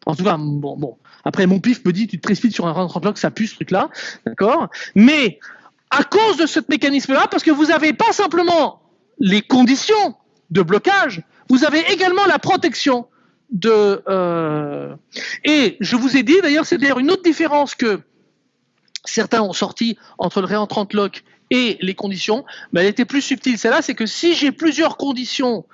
En tout cas, bon, bon. Après, mon pif me dit, tu te précipites sur un réentrant lock, ça pue ce truc-là, d'accord? Mais à cause de ce mécanisme-là, parce que vous n'avez pas simplement les conditions de blocage, vous avez également la protection de. Euh, et je vous ai dit, d'ailleurs, c'est d'ailleurs une autre différence que certains ont sorti entre le réentrant lock et les conditions, mais elle était plus subtile. Celle-là, c'est que si j'ai plusieurs conditions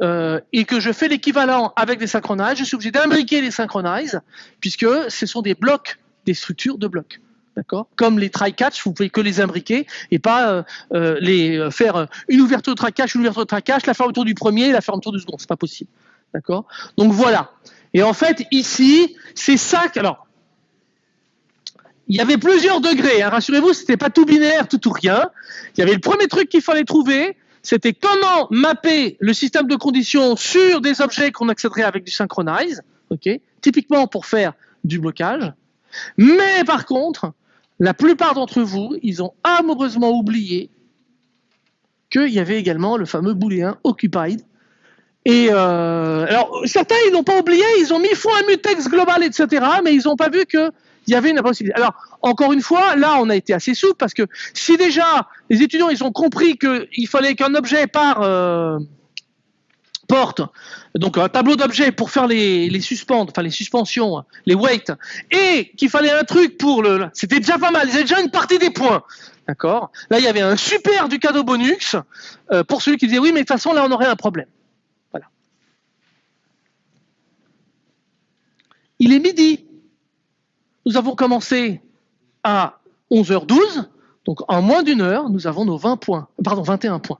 euh, et que je fais l'équivalent avec des synchronises, je suis obligé d'imbriquer les synchronises, puisque ce sont des blocs, des structures de blocs. D'accord? Comme les try-catch, vous pouvez que les imbriquer et pas euh, euh, les faire une ouverture de try-catch, une ouverture de try-catch, la fermeture du premier et la fermeture du second. C'est pas possible. D'accord? Donc voilà. Et en fait, ici, c'est ça. Que, alors, il y avait plusieurs degrés. Hein. Rassurez-vous, c'était pas tout binaire, tout ou rien. Il y avait le premier truc qu'il fallait trouver, c'était comment mapper le système de conditions sur des objets qu'on accéderait avec du synchronize, ok, typiquement pour faire du blocage. Mais par contre, la plupart d'entre vous, ils ont amoureusement oublié qu'il y avait également le fameux booléen occupied. Et euh, alors, certains, ils n'ont pas oublié, ils ont mis fond un mutex global, etc., mais ils n'ont pas vu que il y avait une possibilité. Alors, encore une fois, là, on a été assez souple parce que si déjà les étudiants ils ont compris qu'il fallait qu'un objet par euh, porte, donc un tableau d'objets pour faire les, les enfin les suspensions, les weights, et qu'il fallait un truc pour le, c'était déjà pas mal. Avaient déjà une partie des points. D'accord? Là, il y avait un super du cadeau bonus euh, pour celui qui disait oui, mais de toute façon, là, on aurait un problème. Voilà. Il est midi. Nous avons commencé à 11h12, donc en moins d'une heure, nous avons nos 20 points, pardon, 21 points.